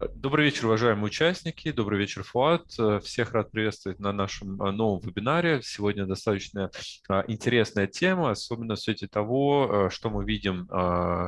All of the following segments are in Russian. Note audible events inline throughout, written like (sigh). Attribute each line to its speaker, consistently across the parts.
Speaker 1: Добрый вечер, уважаемые участники. Добрый вечер, Фуат. Всех рад приветствовать на нашем а, новом вебинаре. Сегодня достаточно а, интересная тема, особенно в свете того, а, что мы видим,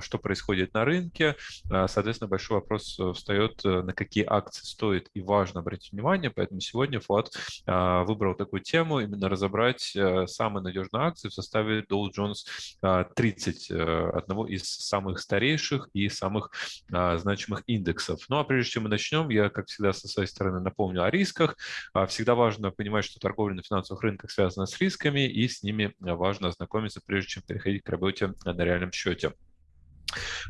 Speaker 1: что происходит на рынке. Соответственно, большой вопрос встает, на какие акции стоит и важно обратить внимание. Поэтому сегодня Фуат выбрал такую тему, именно разобрать самые надежные акции в составе Dow Jones 30, одного из самых старейших и самых значимых индексов. Ну а прежде прежде чем мы начнем, я, как всегда, со своей стороны напомню о рисках. А, всегда важно понимать, что торговля на финансовых рынках связана с рисками, и с ними важно ознакомиться, прежде чем переходить к работе на реальном счете.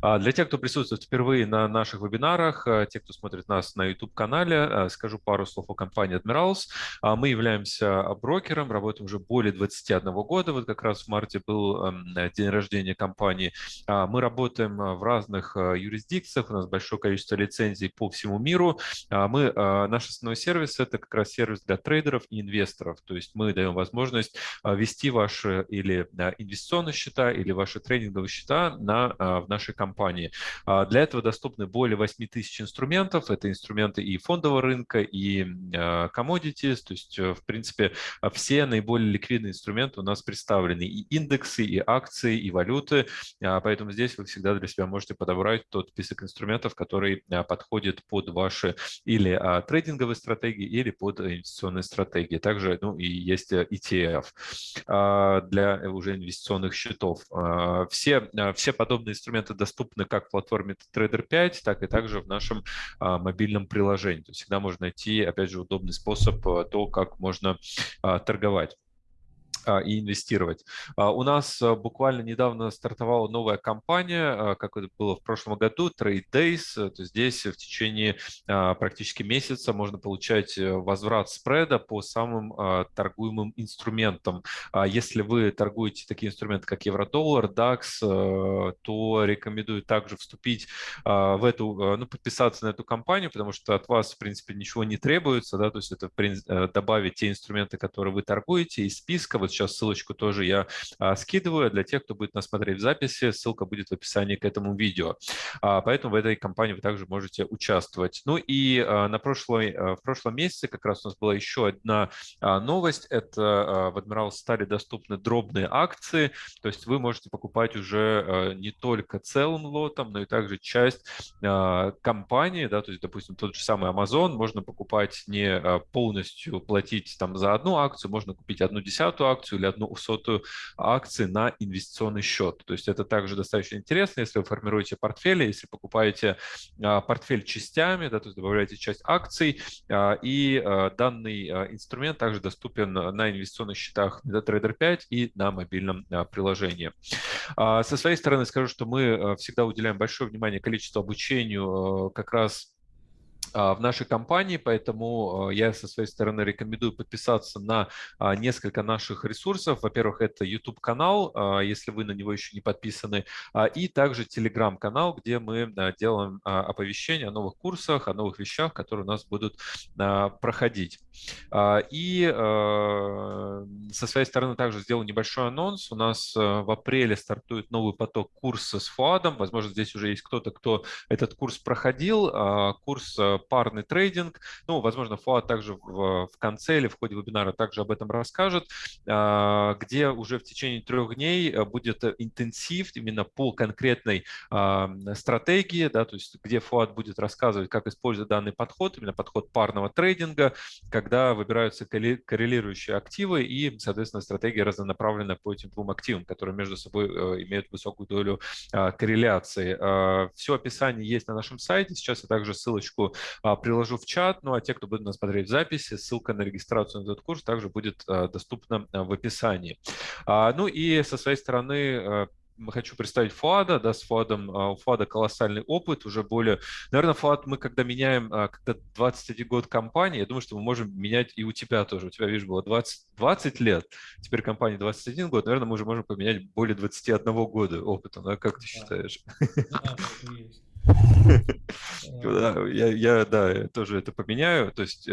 Speaker 1: А, для тех, кто присутствует впервые на наших вебинарах, а, те, кто смотрит нас на YouTube-канале, а, скажу пару слов о компании Admirals. Мы являемся брокером, работаем уже более 21 года. Вот как раз в марте был эм, день рождения компании. Мы работаем в разных юрисдикциях, у нас большое количество лицензий по всему миру. Мы, наш основной сервис – это как раз сервис для трейдеров и инвесторов. То есть мы даем возможность вести ваши или инвестиционные счета, или ваши трейдинговые счета на, в нашей компании. А, для этого доступны более 8 тысяч инструментов. Это инструменты и фондового рынка, и а, commodities. То есть, э, в принципе, все наиболее ликвидные инструменты у нас представлены. И индексы, и акции, и валюты. А, поэтому здесь вы всегда для себя можете подобрать тот список инструментов, который подходит под ваши или трейдинговые стратегии, или под инвестиционные стратегии. Также ну, и есть э, ETF для уже инвестиционных счетов. Все, все подобные инструменты инструменты доступны как в платформе Trader 5, так и также в нашем а, мобильном приложении. То есть всегда можно найти, опять же, удобный способ а, то, как можно а, торговать. А, и инвестировать. А, у нас а, буквально недавно стартовала новая компания, как это было в прошлом году, Trade Days. То здесь в течение практически месяца можно получать э, возврат спреда по самым торгуемым инструментам. Если вы торгуете такие инструменты, как евро-доллар, DAX, э, то рекомендую также вступить в эту, ну, подписаться на эту компанию, потому что от вас, в принципе, ничего не требуется, да, то есть это э, добавить те инструменты, которые вы торгуете из списка, вот сейчас ссылочку тоже я а, скидываю. Для тех, кто будет нас смотреть в записи, ссылка будет в описании к этому видео. А, поэтому в этой компании вы также можете участвовать. Ну и а, на прошлой, в прошлом месяце как раз у нас была еще одна новость. Это в Admiral стали доступны дробные акции. То есть вы можете покупать уже не только целым лотом, но и также часть компании. Да, то есть, допустим, тот же самый Amazon можно покупать не полностью платить там за одну акцию, можно купить одну десятую акцию, акцию или одну сотую акции на инвестиционный счет. То есть это также достаточно интересно, если вы формируете портфели, если покупаете а, портфель частями, да, то есть добавляете часть акций, а, и а, данный инструмент также доступен на инвестиционных счетах MetaTrader 5 и на мобильном приложении. Со своей стороны скажу, что мы всегда уделяем большое внимание количеству обучению как раз в нашей компании, поэтому а, я со своей стороны рекомендую подписаться на а, несколько наших ресурсов. Во-первых, это YouTube-канал, если вы на него еще не подписаны, и также Telegram-канал, где мы делаем оповещения о новых курсах, о новых вещах, которые у нас будут проходить. И со своей стороны также сделал небольшой анонс. У нас в апреле стартует новый поток курса с ФУАДом. Возможно, здесь уже есть кто-то, кто этот курс проходил. Курс парный трейдинг. Ну, возможно, Фуат также в, в конце или в ходе вебинара также об этом расскажет, а, где уже в течение трех дней э, будет интенсив именно по конкретной а, стратегии, да, то есть где Фуат будет рассказывать, как использовать данный подход, именно подход парного трейдинга, когда выбираются коррелирующие активы и, соответственно, стратегия разнонаправленная по этим двум активам, которые между собой э, имеют высокую долю а, корреляции. Все описание есть на нашем сайте. Сейчас я также ссылочку приложу в чат. Ну а те, кто будет нас смотреть в записи, ссылка на регистрацию на этот курс также будет а, доступна а, в описании. Ну и со своей стороны хочу представить Фуада, да, с Фуадом, у Фуада колоссальный опыт, уже более, наверное, Фуад, мы когда меняем, когда 21 год компании, я думаю, что мы можем менять и у тебя тоже, у тебя, видишь, было 20, 20 лет, теперь компания 21 год, наверное, мы уже можем поменять более 21 года опыта, да, как ты считаешь?
Speaker 2: Да,
Speaker 1: я, я, да, тоже это поменяю. То есть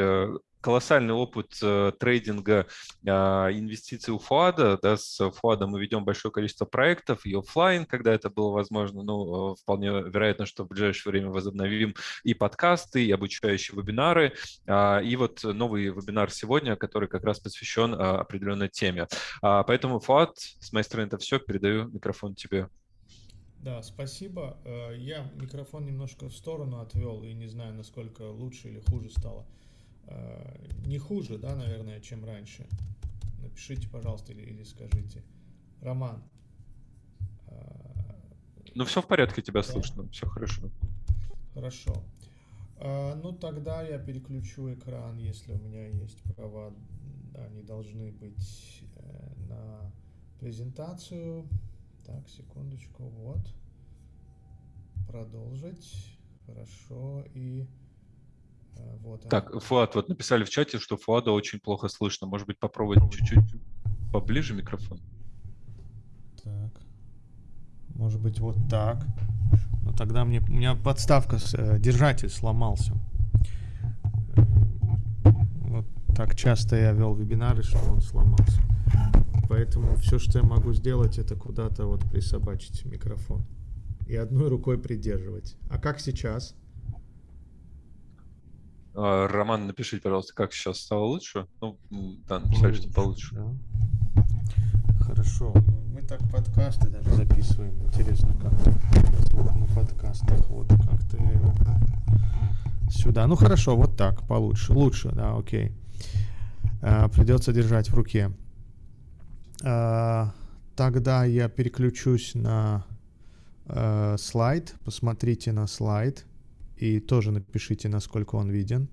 Speaker 1: колоссальный опыт э, трейдинга, э, инвестиций у Фуада. Да, с Фуадом мы ведем большое количество проектов и офлайн, когда это было возможно. Ну, э, вполне вероятно, что в ближайшее время возобновим и подкасты, и обучающие вебинары. Э, и вот новый вебинар сегодня, который как раз посвящен э, определенной теме. Э, поэтому, Фуад, с моей стороны это все. Передаю микрофон тебе.
Speaker 2: Да, спасибо. Э, я микрофон немножко в сторону отвел и не знаю, насколько лучше или хуже стало. Э, не хуже, да, наверное, чем раньше. Напишите, пожалуйста, или, или скажите. Роман.
Speaker 1: Э, ну, все в порядке, тебя да? слышно, все хорошо.
Speaker 2: Хорошо. Ну, тогда я переключу экран, если у меня есть права. Они должны быть на презентацию. Так, секундочку, вот. Продолжить. Хорошо. И
Speaker 1: Э, вот, так. Фуат, вот написали в чате, что Фуада очень плохо слышно. Может быть, попробовать чуть-чуть поближе микрофон?
Speaker 2: Так. Может быть, вот так. Но тогда мне... У меня подставка, с, э, держатель сломался. Вот так часто я вел вебинары, что он сломался. Поэтому все, что я могу сделать, это куда-то вот присобачить микрофон. И одной рукой придерживать. А как сейчас?
Speaker 1: А, Роман, напишите, пожалуйста, как сейчас стало лучше? Ну, да, написали, что получше. Да.
Speaker 2: Хорошо. Мы так подкасты даже записываем. Интересно, как звук на подкастах. Вот как-то я его сюда. Ну хорошо, вот так, получше. Лучше, да, окей. А, придется держать в руке. А, тогда я переключусь на а, слайд. Посмотрите на слайд. И тоже напишите, насколько он виден,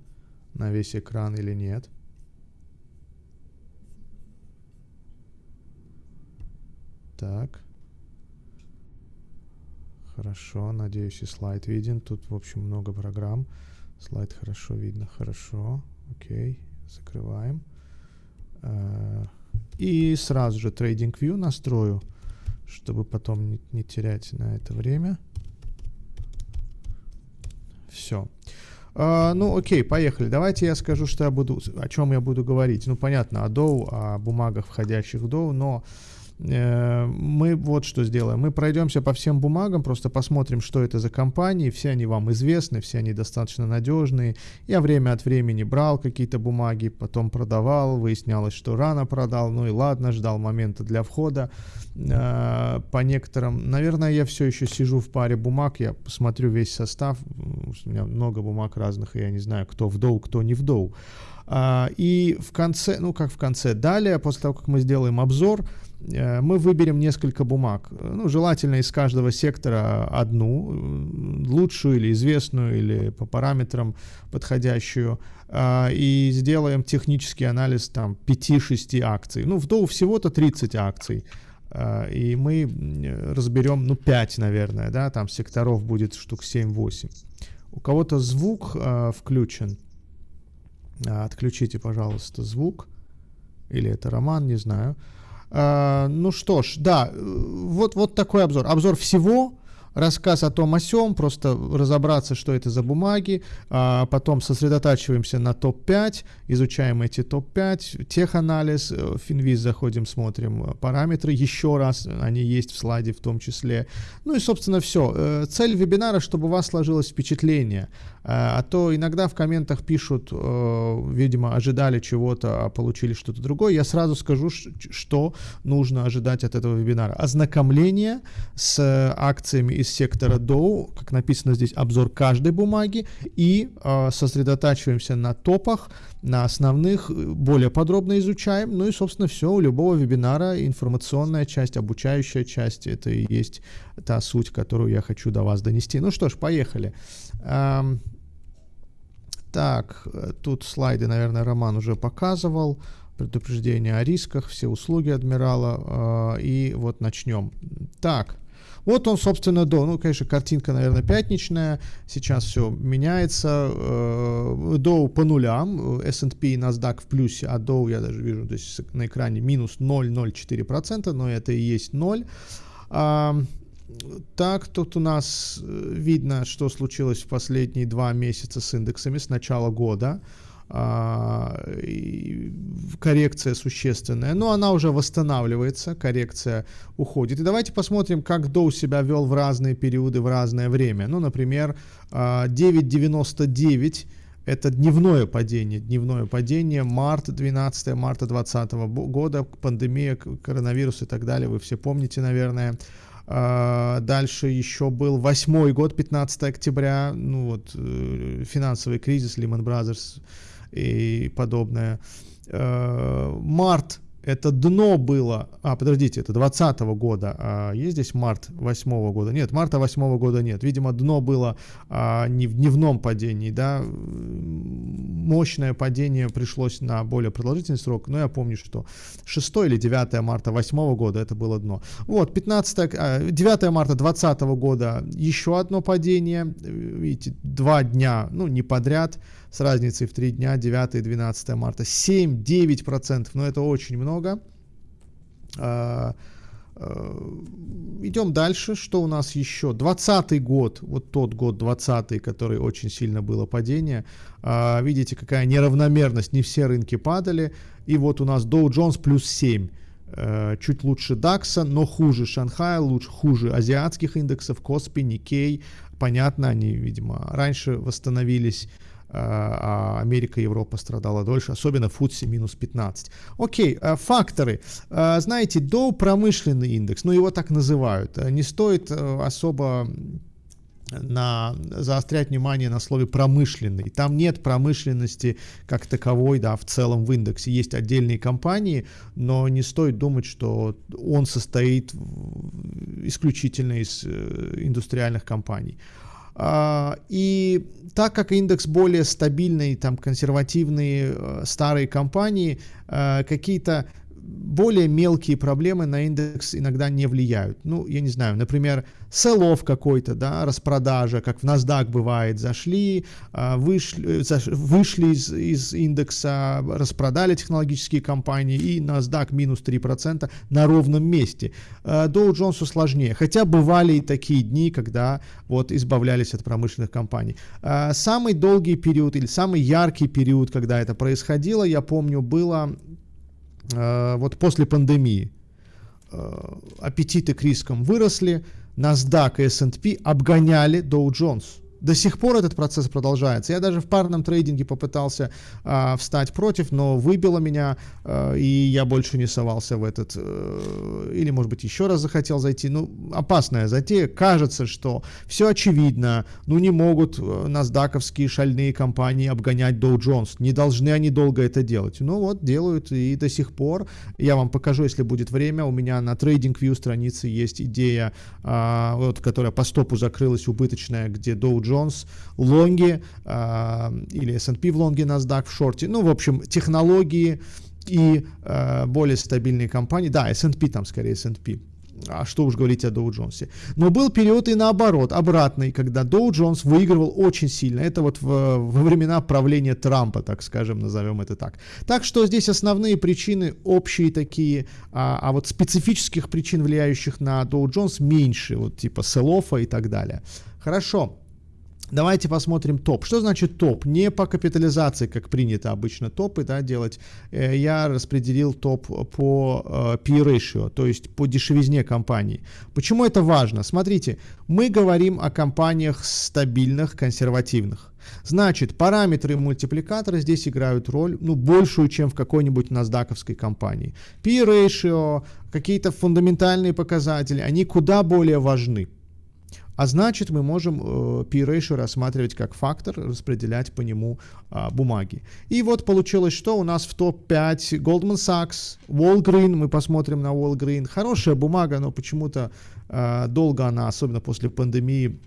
Speaker 2: на весь экран или нет. Так. Хорошо, надеюсь, и слайд виден. Тут, в общем, много программ. Слайд хорошо видно, хорошо. Окей, закрываем. И сразу же TradingView настрою, чтобы потом не, не терять на это время. Все. А, ну, окей, поехали. Давайте я скажу, что я буду, о чем я буду говорить. Ну, понятно, о Dow, о бумагах, входящих в Dow, но мы вот что сделаем. Мы пройдемся по всем бумагам, просто посмотрим, что это за компании. Все они вам известны, все они достаточно надежные. Я время от времени брал какие-то бумаги, потом продавал, выяснялось, что рано продал. Ну и ладно, ждал момента для входа. Э, по некоторым, наверное, я все еще сижу в паре бумаг, я посмотрю весь состав. У меня много бумаг разных, и я не знаю, кто в доу, кто не в доу. А, и в конце, ну как в конце, далее, после того, как мы сделаем обзор, Э, мы выберем несколько бумаг. Ну, желательно из каждого сектора одну, лучшую или известную, или по параметрам подходящую, а, и сделаем технический анализ там 5-6 акций. Ну, в Доу всего-то 30 акций. А, и мы разберем, ну, 5, наверное, да, там секторов будет штук 7-8. У кого-то звук включен. Отключите, пожалуйста, звук. Или это Роман, не знаю. А, ну что ж, да, вот, вот такой обзор. Обзор всего, рассказ о том о сём, просто разобраться, что это за бумаги, а потом сосредотачиваемся на топ-5, изучаем эти топ-5, теханализ, э, финвиз заходим, смотрим э, параметры, еще раз, они есть в слайде в том числе. Ну и, собственно, все. Э, цель вебинара, чтобы у вас сложилось впечатление, а то иногда в комментах пишут, видимо, ожидали чего-то, а получили что-то другое. Я сразу скажу, что нужно ожидать от этого вебинара. Ознакомление с акциями и из сектора Dow, как написано здесь, обзор каждой бумаги, и э, сосредотачиваемся на топах, на основных, более подробно изучаем. Ну и, собственно, все, у любого вебинара информационная часть, обучающая часть, это и есть та суть, которую я хочу до вас донести. Ну что ж, поехали. Эм, так, тут слайды, наверное, Роман уже показывал предупреждение о рисках, все услуги адмирала. Э, и вот начнем. Так, вот он, собственно, до. Ну, конечно, картинка, наверное, пятничная. Сейчас все меняется. Э, Доу по нулям. S&P и NASDAQ в плюсе, а Доу я даже вижу здесь на экране минус 0,04%, но это и есть 0. Так, тут у нас э, видно, что случилось в последние два месяца с индексами с начала года. А, коррекция существенная, но она уже восстанавливается, коррекция уходит. И давайте посмотрим, как Доу себя вел в разные периоды, в разное время. Ну, например, 9.99 а, это дневное падение, дневное падение, март 12 марта 2020 года, пандемия, коронавирус и так далее, вы все помните, наверное. А, дальше еще был восьмой год, 15 октября, ну вот, э, финансовый кризис, Lehman Brothers, и подобное. Э, март это дно было, а, подождите, это 20 года, а есть здесь март 8 года? Нет, марта 8 года нет, видимо, дно было а, не в дневном падении, да, мощное падение пришлось на более продолжительный срок, но я помню, что 6 или 9 марта 8 года это было дно. Вот, 15, 9 а, марта 20 года еще одно падение, видите, два дня, ну, не подряд, с разницей в 3 дня, 9 и 12 марта. 7-9%, но это очень много. А, а, идем дальше. Что у нас еще? 20 год, вот тот год 20 который очень сильно было падение. А, видите, какая неравномерность, не все рынки падали. И вот у нас Dow Jones плюс 7 чуть лучше DAX, но хуже Шанхая, лучше, хуже азиатских индексов, Коспи, Никей. Понятно, они, видимо, раньше восстановились. А, а Америка и Европа страдала дольше, особенно FTSE минус 15. Окей, а, факторы. А, знаете, до промышленный индекс, ну его так называют, не стоит особо на, заострять внимание на слове промышленный. Там нет промышленности как таковой, да, в целом в индексе. Есть отдельные компании, но не стоит думать, что он состоит исключительно из э, индустриальных компаний. А, и так как индекс более стабильный, там консервативные э, старые компании, э, какие-то более мелкие проблемы на индекс иногда не влияют. Ну, я не знаю, например, селов какой-то, да, распродажа, как в NASDAQ бывает, зашли, а, вышли, вышли из, из индекса, распродали технологические компании, и NASDAQ минус 3% на ровном месте. А, Dow Jones сложнее, хотя бывали и такие дни, когда вот избавлялись от промышленных компаний. А, самый долгий период или самый яркий период, когда это происходило, я помню, было вот после пандемии. Аппетиты к рискам выросли, NASDAQ и S&P обгоняли Dow Jones. До сих пор этот процесс продолжается. Я даже в парном трейдинге попытался э, встать против, но выбило меня, э, и я больше не совался в этот, э, или, может быть, еще раз захотел зайти. Ну, опасная затея. Кажется, что все очевидно. Ну, не могут э, насдаковские шальные компании обгонять Dow Jones. Не должны они долго это делать. Ну, вот, делают и до сих пор. Я вам покажу, если будет время. У меня на TradingView странице есть идея, э, вот, которая по стопу закрылась, убыточная, где Dow Jones, лонги э, или S&P в лонге, NASDAQ в шорте. Ну, в общем, технологии и э, более стабильные компании. Да, S&P там скорее S&P. А что уж говорить о Доу Джонсе. Но был период и наоборот, обратный, когда Доу Джонс выигрывал очень сильно. Это вот в, во времена правления Трампа, так скажем, назовем это так. Так что здесь основные причины общие такие, а, а вот специфических причин, влияющих на Доу Джонс, меньше, вот типа селофа и так далее. Хорошо. Давайте посмотрим топ. Что значит топ? Не по капитализации, как принято обычно топы да, делать. Э, я распределил топ по э, P-ratio, то есть по дешевизне компании. Почему это важно? Смотрите, мы говорим о компаниях стабильных, консервативных. Значит, параметры и мультипликаторы здесь играют роль, ну, большую, чем в какой-нибудь насдаковской компании. P-ratio, какие-то фундаментальные показатели, они куда более важны. А значит, мы можем э, P-ratio рассматривать как фактор, распределять по нему э, бумаги. И вот получилось, что у нас в топ-5 Goldman Sachs, Walgreen, мы посмотрим на Walgreen. Хорошая бумага, но почему-то э, долго она, особенно после пандемии,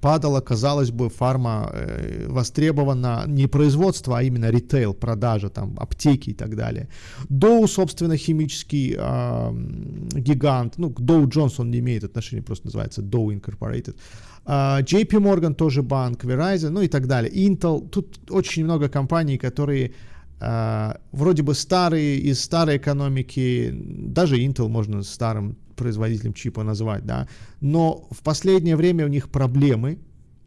Speaker 2: падала, казалось бы, фарма э, востребована не производство, а именно ритейл, продажа, там, аптеки и так далее. Dow, собственно, химический э, гигант, ну, Dow Jones он не имеет отношения, просто называется Dow Incorporated. Uh, JP Morgan тоже банк, Verizon, ну и так далее. Intel, тут очень много компаний, которые вроде бы старые из старой экономики, даже Intel можно старым производителем чипа назвать, да, но в последнее время у них проблемы,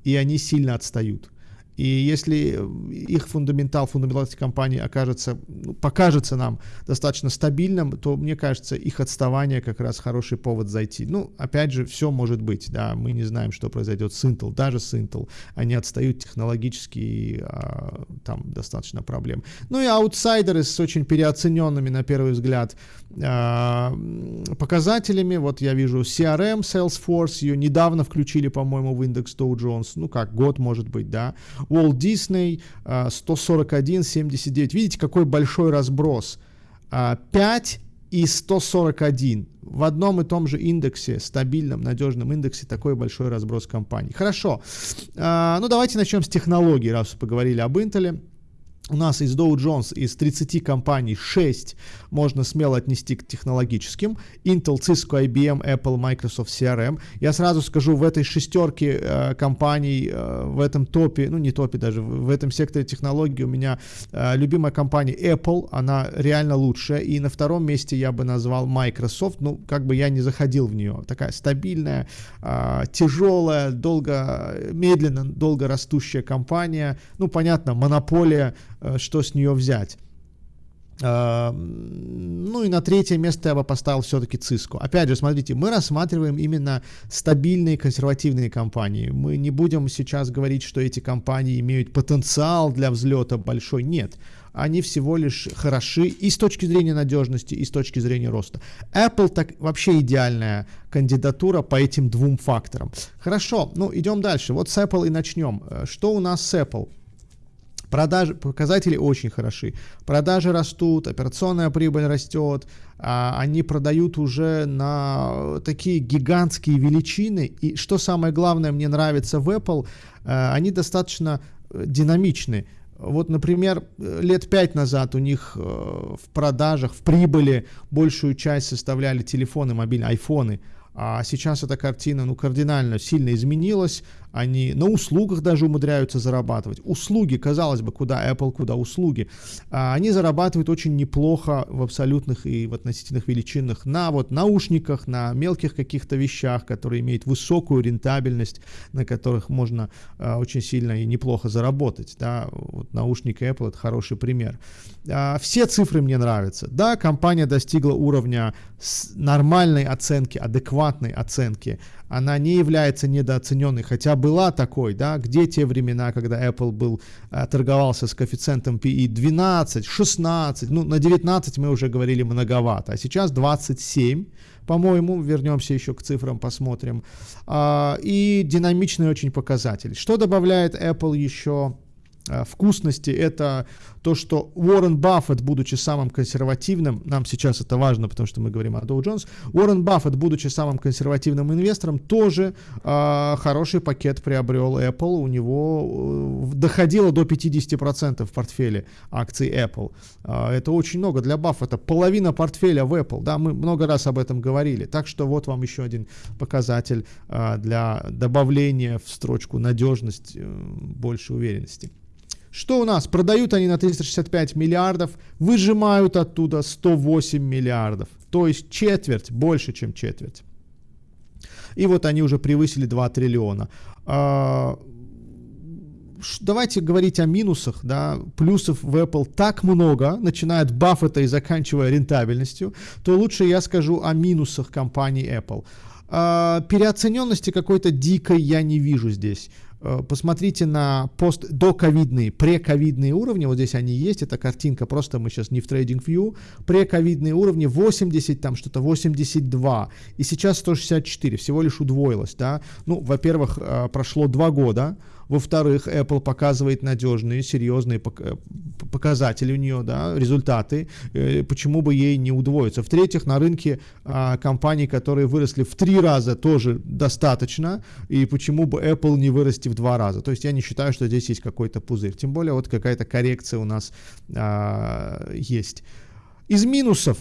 Speaker 2: и они сильно отстают. И если их фундаментал, фундаментал этой компании окажется, ну, покажется нам достаточно стабильным, то, мне кажется, их отставание как раз хороший повод зайти. Ну, опять же, все может быть, да, мы не знаем, что произойдет с Intel, даже с Intel. Они отстают технологически, а, там достаточно проблем. Ну и аутсайдеры с очень переоцененными, на первый взгляд, а, показателями. Вот я вижу CRM, Salesforce, ее недавно включили, по-моему, в индекс Dow Jones, ну как, год может быть, да. Walt Disney 141,79. А, Видите, какой большой разброс. 5 а, и 141. В одном и том же индексе, стабильном, надежном индексе, такой большой разброс компаний. Хорошо. А, ну, давайте начнем с технологий, раз поговорили об Intel у нас из Dow Jones из 30 компаний 6 можно смело отнести к технологическим. Intel, Cisco, IBM, Apple, Microsoft, CRM. Я сразу скажу, в этой шестерке э, компаний, э, в этом топе, ну не топе даже, в этом секторе технологий у меня э, любимая компания Apple, она реально лучшая. И на втором месте я бы назвал Microsoft, ну как бы я не заходил в нее. Такая стабильная, э, тяжелая, долго, медленно, долго растущая компания. Ну понятно, монополия что с нее взять. Uh, ну и на третье место я бы поставил все-таки Cisco. Опять же, смотрите, мы рассматриваем именно стабильные консервативные компании. Мы не будем сейчас говорить, что эти компании имеют потенциал для взлета большой. Нет. Они всего лишь хороши и с точки зрения надежности, и с точки зрения роста. Apple так вообще идеальная кандидатура по этим двум факторам. Хорошо, ну идем дальше. Вот с Apple и начнем. Э, что у нас с Apple? Продажи, показатели очень хороши. Продажи растут, операционная прибыль растет, а, они продают уже на такие гигантские величины. И что самое главное мне нравится в Apple, а, они достаточно э, динамичны. Вот, например, лет пять назад у них э, в продажах, в прибыли большую часть составляли телефоны, мобильные, айфоны. А сейчас эта картина ну, кардинально сильно изменилась они на услугах даже умудряются зарабатывать. Услуги, казалось бы, куда Apple, куда услуги, а, они зарабатывают очень неплохо в абсолютных и в относительных величинах на вот наушниках, на мелких каких-то вещах, которые имеют высокую рентабельность, на которых можно а, очень сильно и неплохо заработать. Да? Вот наушник Apple это хороший пример. А, все цифры мне нравятся. Да, компания достигла уровня нормальной оценки, адекватной оценки она не является недооцененной, хотя была такой, да, где те времена, когда Apple был, э, торговался с коэффициентом PE 12, 16, ну, на 19 мы уже говорили многовато, а сейчас 27, по-моему, вернемся еще к цифрам, посмотрим, а, и динамичный очень показатель. Что добавляет Apple еще э, вкусности, это то, что Уоррен Баффет, будучи самым консервативным, нам сейчас это важно, потому что мы говорим о Dow Jones, Уоррен Баффет, будучи самым консервативным инвестором, тоже э, хороший пакет приобрел Apple, у него э, доходило до 50% в портфеле акций Apple. Э, это очень много для Баффета, половина портфеля в Apple, да, мы много раз об этом говорили, так что вот вам еще один показатель э, для добавления в строчку надежность, э, больше уверенности. Что у нас? Продают они на 365 миллиардов, выжимают оттуда 108 миллиардов. То есть четверть, больше, чем четверть. И вот они уже превысили 2 триллиона. А, давайте говорить о минусах, да, плюсов в Apple так много, начиная от Баффета и заканчивая рентабельностью, то лучше я скажу о минусах компании Apple. А, переоцененности какой-то дикой я не вижу здесь. Э, посмотрите на пост доковидные, прековидные уровни, вот здесь они есть, это картинка, просто мы сейчас не в TradingView, прековидные уровни 80, там что-то 82, и сейчас 164, всего лишь удвоилось, да, ну, во-первых, э, прошло два года, во-вторых, Apple показывает надежные, серьезные э, показатели у нее, да, результаты. Э, почему бы ей не удвоиться? В-третьих, на рынке а, компаний, которые выросли в три раза, тоже достаточно. И почему бы Apple не вырасти в два раза? То есть я не считаю, что здесь есть какой-то пузырь. Тем более вот какая-то коррекция у нас а, есть. Из минусов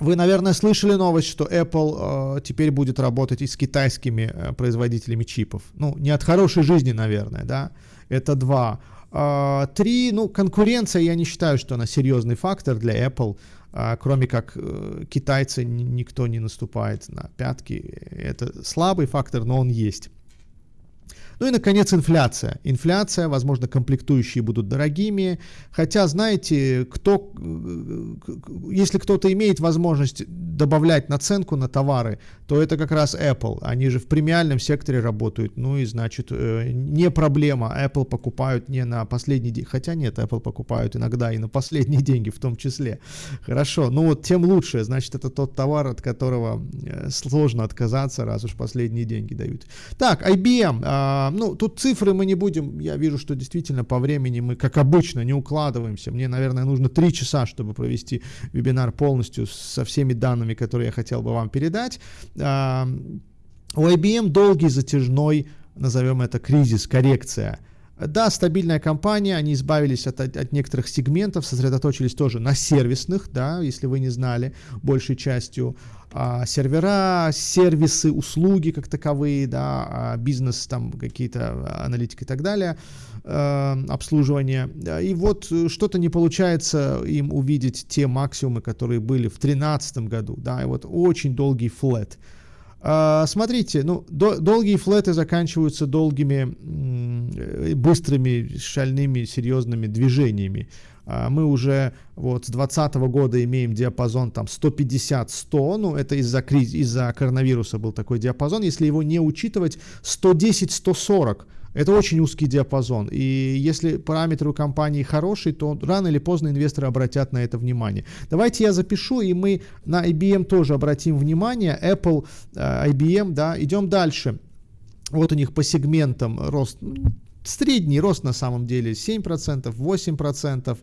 Speaker 2: вы, наверное, слышали новость, что Apple э, теперь будет работать и с китайскими э, производителями чипов. Ну, не от хорошей жизни, наверное, да. Это два. А, три, ну, конкуренция, я не считаю, что она серьезный фактор для Apple. А, кроме как э, китайцы, никто не наступает на пятки. Это слабый фактор, но он есть. Ну и, наконец, инфляция. Инфляция, возможно, комплектующие будут дорогими. Хотя, знаете, кто, э, если кто-то имеет возможность добавлять наценку на товары, то это как раз Apple. Они же в премиальном секторе работают. Ну и, значит, э, не проблема. Apple покупают не на последний день. Хотя нет, Apple покупают иногда и на последние (laughs) деньги в том числе. Хорошо. Ну вот тем лучше. Значит, это тот товар, от которого э, сложно отказаться, раз уж последние деньги дают. Так, IBM. А, ну, тут цифры мы не будем. Я вижу, что действительно по времени мы, как обычно, не укладываемся. Мне, наверное, нужно три часа, чтобы провести вебинар полностью со всеми данными, которые я хотел бы вам передать. А, у IBM долгий затяжной, назовем это кризис, коррекция. Да, стабильная компания, они избавились от, от некоторых сегментов, сосредоточились тоже на сервисных, да, если вы не знали, большей частью а, сервера, сервисы, услуги как таковые, да, а, бизнес, там какие-то аналитика и так далее, э, обслуживание. И вот что-то не получается им увидеть те максимумы, которые были в 2013 году, да, и вот очень долгий флет. А, смотрите, ну, до, долгие флеты заканчиваются долгими, быстрыми, шальными, серьезными движениями. А, мы уже вот с 2020 года имеем диапазон там 150-100, ну это из-за из-за коронавируса был такой диапазон, если его не учитывать 110-140. Это очень узкий диапазон. И если параметры у компании хорошие, то рано или поздно инвесторы обратят на это внимание. Давайте я запишу, и мы на IBM тоже обратим внимание. Apple, э, IBM, да, идем дальше. Вот у них по сегментам рост, средний рост на самом деле 7%, 8%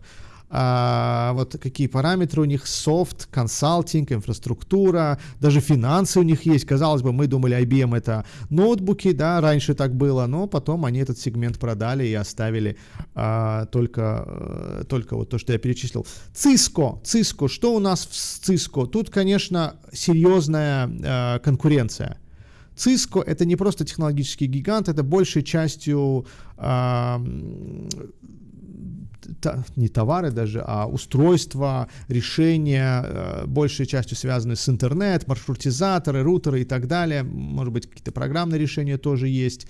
Speaker 2: а, вот какие параметры у них, софт, консалтинг, инфраструктура, даже финансы у них есть. Казалось бы, мы думали, IBM это ноутбуки, да, раньше так было, но потом они этот сегмент продали и оставили а, только, а, только вот то, что я перечислил. Cisco, Cisco, что у нас в Cisco? Тут, конечно, серьезная а, конкуренция. Cisco это не просто технологический гигант, это большей частью не товары даже, а устройства, решения, э, большей частью связаны с интернет, маршрутизаторы, рутеры и так далее. Может быть, какие-то программные решения тоже есть.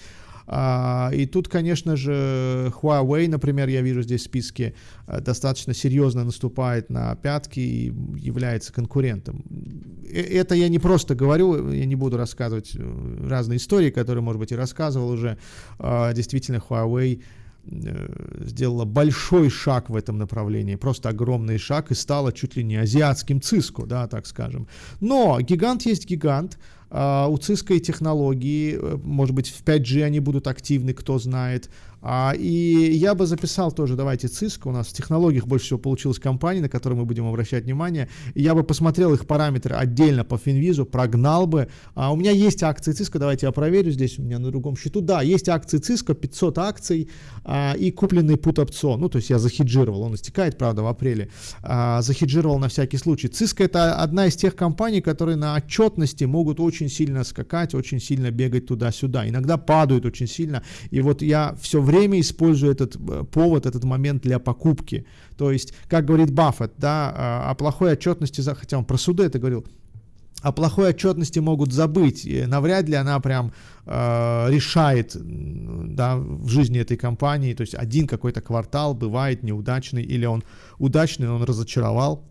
Speaker 2: А, и тут, конечно же, Huawei, например, я вижу здесь в списке, э, достаточно серьезно наступает на пятки и является конкурентом. Э, это я не просто говорю, я не буду рассказывать разные истории, которые, может быть, и рассказывал уже. А, действительно, Huawei сделала большой шаг в этом направлении, просто огромный шаг и стала чуть ли не азиатским Циско, да, так скажем. Но гигант есть гигант, а, у Cisco и технологии, э, может быть, в 5G они будут активны, кто знает. А, и я бы записал тоже, давайте, Cisco, у нас в технологиях больше всего получилась компания, на которую мы будем обращать внимание. Я бы посмотрел их параметры отдельно по Финвизу, прогнал бы. А, у меня есть акции Cisco, давайте я проверю здесь у меня на другом счету. Да, есть акции Cisco, 500 акций а, и купленный пут-опцион. Ну, то есть я захеджировал, он истекает, правда, в апреле. А, захеджировал на всякий случай. Cisco это одна из тех компаний, которые на отчетности могут очень очень сильно скакать, очень сильно бегать туда-сюда. Иногда падают очень сильно. И вот я все время использую этот э, повод, этот момент для покупки. То есть, как говорит Баффет, да, а, о плохой отчетности, хотя он про суды это говорил, о плохой отчетности могут забыть. И навряд ли она прям э, решает да, в жизни этой компании. То есть один какой-то квартал бывает неудачный, или он удачный, он разочаровал.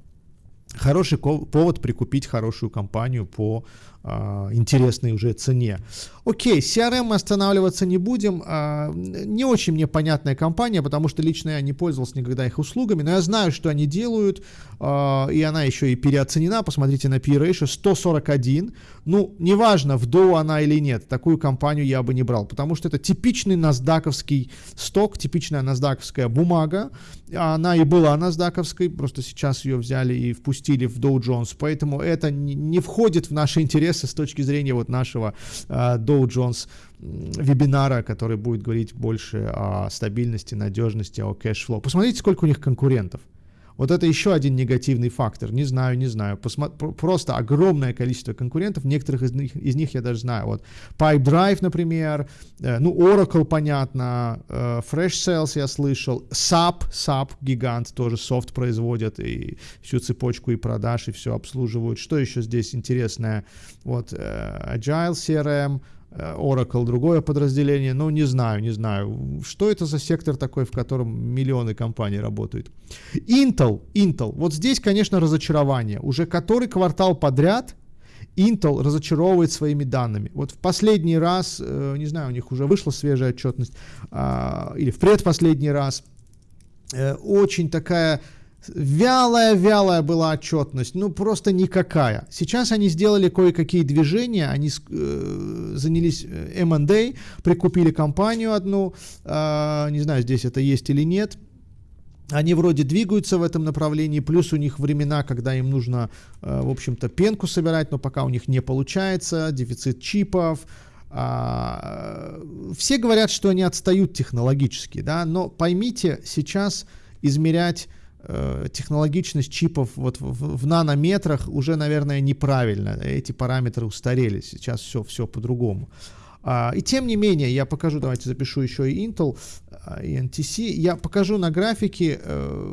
Speaker 2: Хороший повод прикупить хорошую компанию по интересной уже цене. Окей, CRM останавливаться не будем. А, не очень мне понятная компания, потому что лично я не пользовался никогда их услугами, но я знаю, что они делают, а, и она еще и переоценена. Посмотрите на P-Ratio 141. Ну, неважно, в Dow она или нет, такую компанию я бы не брал, потому что это типичный насдаковский сток, типичная насдаковская бумага. Она и была насдаковской, просто сейчас ее взяли и впустили в Dow Jones, поэтому это не входит в наши интересы интересы с точки зрения вот нашего э, Dow Jones вебинара, который будет говорить больше о стабильности, надежности, о cash flow. Посмотрите, сколько у них конкурентов. Вот это еще один негативный фактор. Не знаю, не знаю. Посмо... Просто огромное количество конкурентов. Некоторых из них, из них я даже знаю. Вот Pipedrive, например. Э, ну, Oracle, понятно. Э, Freshsales я слышал. SAP, SAP, гигант, тоже софт производят. И всю цепочку и продаж, и все обслуживают. Что еще здесь интересное? Вот э, Agile CRM. Э, Oracle другое подразделение, ну не знаю, не знаю, что это за сектор такой, в котором миллионы компаний работают. Intel, Intel, вот здесь, конечно, разочарование. Уже который квартал подряд Intel разочаровывает своими данными. Вот в последний раз, э, не знаю, у них уже вышла свежая отчетность, а, или в предпоследний раз, э, очень такая Вялая-вялая была отчетность, ну просто никакая. Сейчас они сделали кое-какие движения, они э, занялись M&A, э, прикупили компанию одну, э, не знаю, здесь это есть или нет. Они вроде двигаются в этом направлении, плюс у них времена, когда им нужно, э, в общем-то, пенку собирать, но пока у них не получается, дефицит чипов, а, все говорят, что они отстают технологически, да, но поймите, сейчас измерять технологичность чипов вот в, в нанометрах уже, наверное, неправильно. Эти параметры устарели. Сейчас все, все по-другому. А, и тем не менее, я покажу, давайте запишу еще и Intel, а, и NTC. Я покажу на графике, э,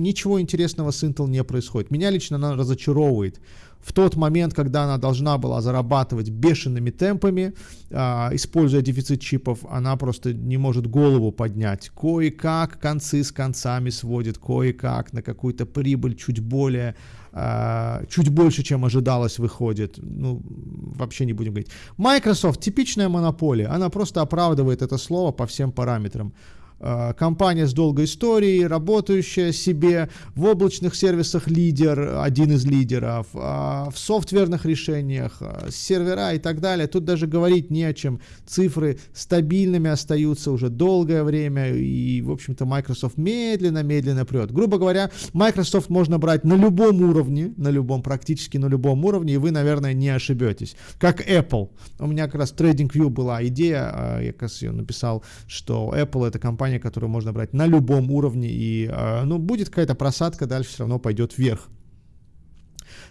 Speaker 2: ничего интересного с Intel не происходит. Меня лично она разочаровывает в тот момент, когда она должна была зарабатывать бешеными темпами, а, используя дефицит чипов, она просто не может голову поднять. Кое-как концы с концами сводит, кое-как на какую-то прибыль чуть более, а, чуть больше, чем ожидалось, выходит. Ну, вообще не будем говорить. Microsoft типичная монополия, она просто оправдывает это слово по всем параметрам. Э, компания с долгой историей, работающая себе в облачных сервисах лидер, один из лидеров, а в софтверных решениях, э, сервера и так далее. Тут даже говорить не о чем. Цифры стабильными остаются уже долгое время, и, в общем-то, Microsoft медленно-медленно прет. Грубо говоря, Microsoft можно брать на любом уровне, на любом, практически на любом уровне, и вы, наверное, не ошибетесь. Как Apple. У меня как раз TradingView была идея, э, я как раз ее написал, что Apple это компания, компания, которую можно брать на любом уровне, и а, ну, будет какая-то просадка, дальше все равно пойдет вверх.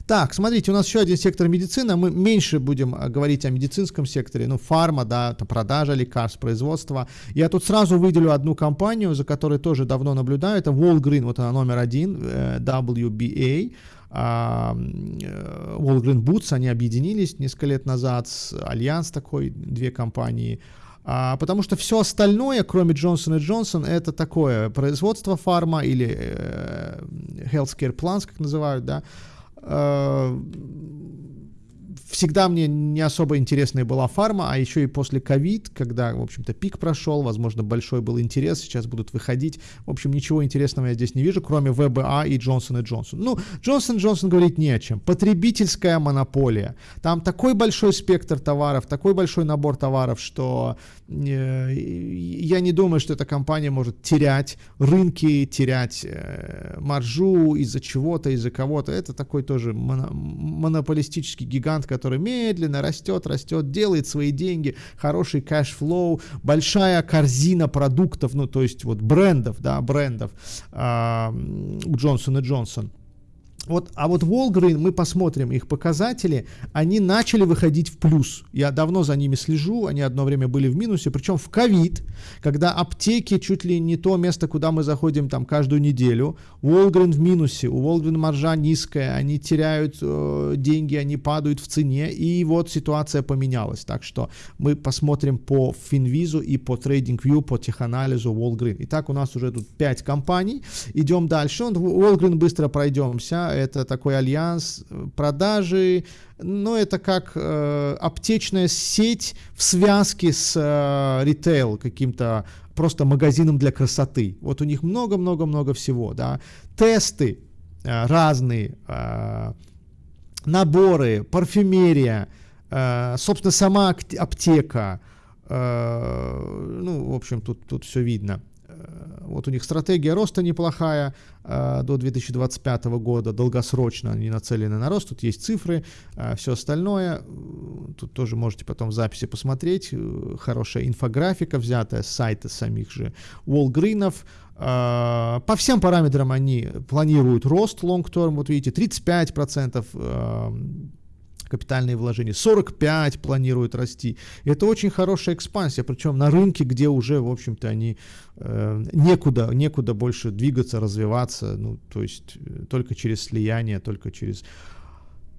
Speaker 2: Так, смотрите, у нас еще один сектор медицина. Мы меньше будем а, говорить о медицинском секторе, ну, фарма, да, это продажа лекарств, производство. Я тут сразу выделю одну компанию, за которой тоже давно наблюдаю. Это Walgreen, вот она номер один, э, WBA. Э, Walgreens Boots, они объединились несколько лет назад, Альянс такой, две компании. А, потому что все остальное, кроме Johnson Johnson, это такое производство фарма или э, healthcare plans, как называют, да, э, всегда мне не особо интересной была фарма, а еще и после ковид, когда, в общем-то, пик прошел, возможно, большой был интерес, сейчас будут выходить. В общем, ничего интересного я здесь не вижу, кроме WBA и Johnson и Johnson. Ну, Johnson Johnson говорить не о чем. Потребительская монополия. Там такой большой спектр товаров, такой большой набор товаров, что э, я не думаю, что эта компания может терять рынки, терять э, маржу из-за чего-то, из-за кого-то. Это такой тоже монополистический гигант, который медленно растет, растет, делает свои деньги, хороший cash flow, большая корзина продуктов, ну, то есть вот брендов, да, брендов э, у Джонсон и Джонсон. Вот, а вот Волгрейн, мы посмотрим их показатели, они начали выходить в плюс. Я давно за ними слежу, они одно время были в минусе, причем в ковид, когда аптеки чуть ли не то место, куда мы заходим там каждую неделю. Волгрейн в минусе, у Волгрейн маржа низкая, они теряют э, деньги, они падают в цене, и вот ситуация поменялась. Так что мы посмотрим по Финвизу и по TradingView, по теханализу Волгрейн. Итак, у нас уже тут 5 компаний. Идем дальше. Волгрейн быстро пройдемся это такой альянс э, продажи, но это как э, аптечная сеть в связке с э, ритейл каким-то просто магазином для красоты. Вот у них много-много-много всего, да. Тесты э, разные, э, наборы, парфюмерия, э, собственно, сама аптека, э, ну, в общем, тут, тут все видно. Вот у них стратегия роста неплохая э, до 2025 года, долгосрочно они нацелены на рост, тут есть цифры, э, все остальное. тут тоже можете потом в записи посмотреть, хорошая инфографика, взятая с сайта самих же Уолгринов, по всем параметрам они планируют рост long-term, вот видите, 35% капитальные вложения, 45 планируют расти. Это очень хорошая экспансия, причем на рынке, где уже, в общем-то, они э, некуда, некуда больше двигаться, развиваться, ну, то есть э, только через слияние, только через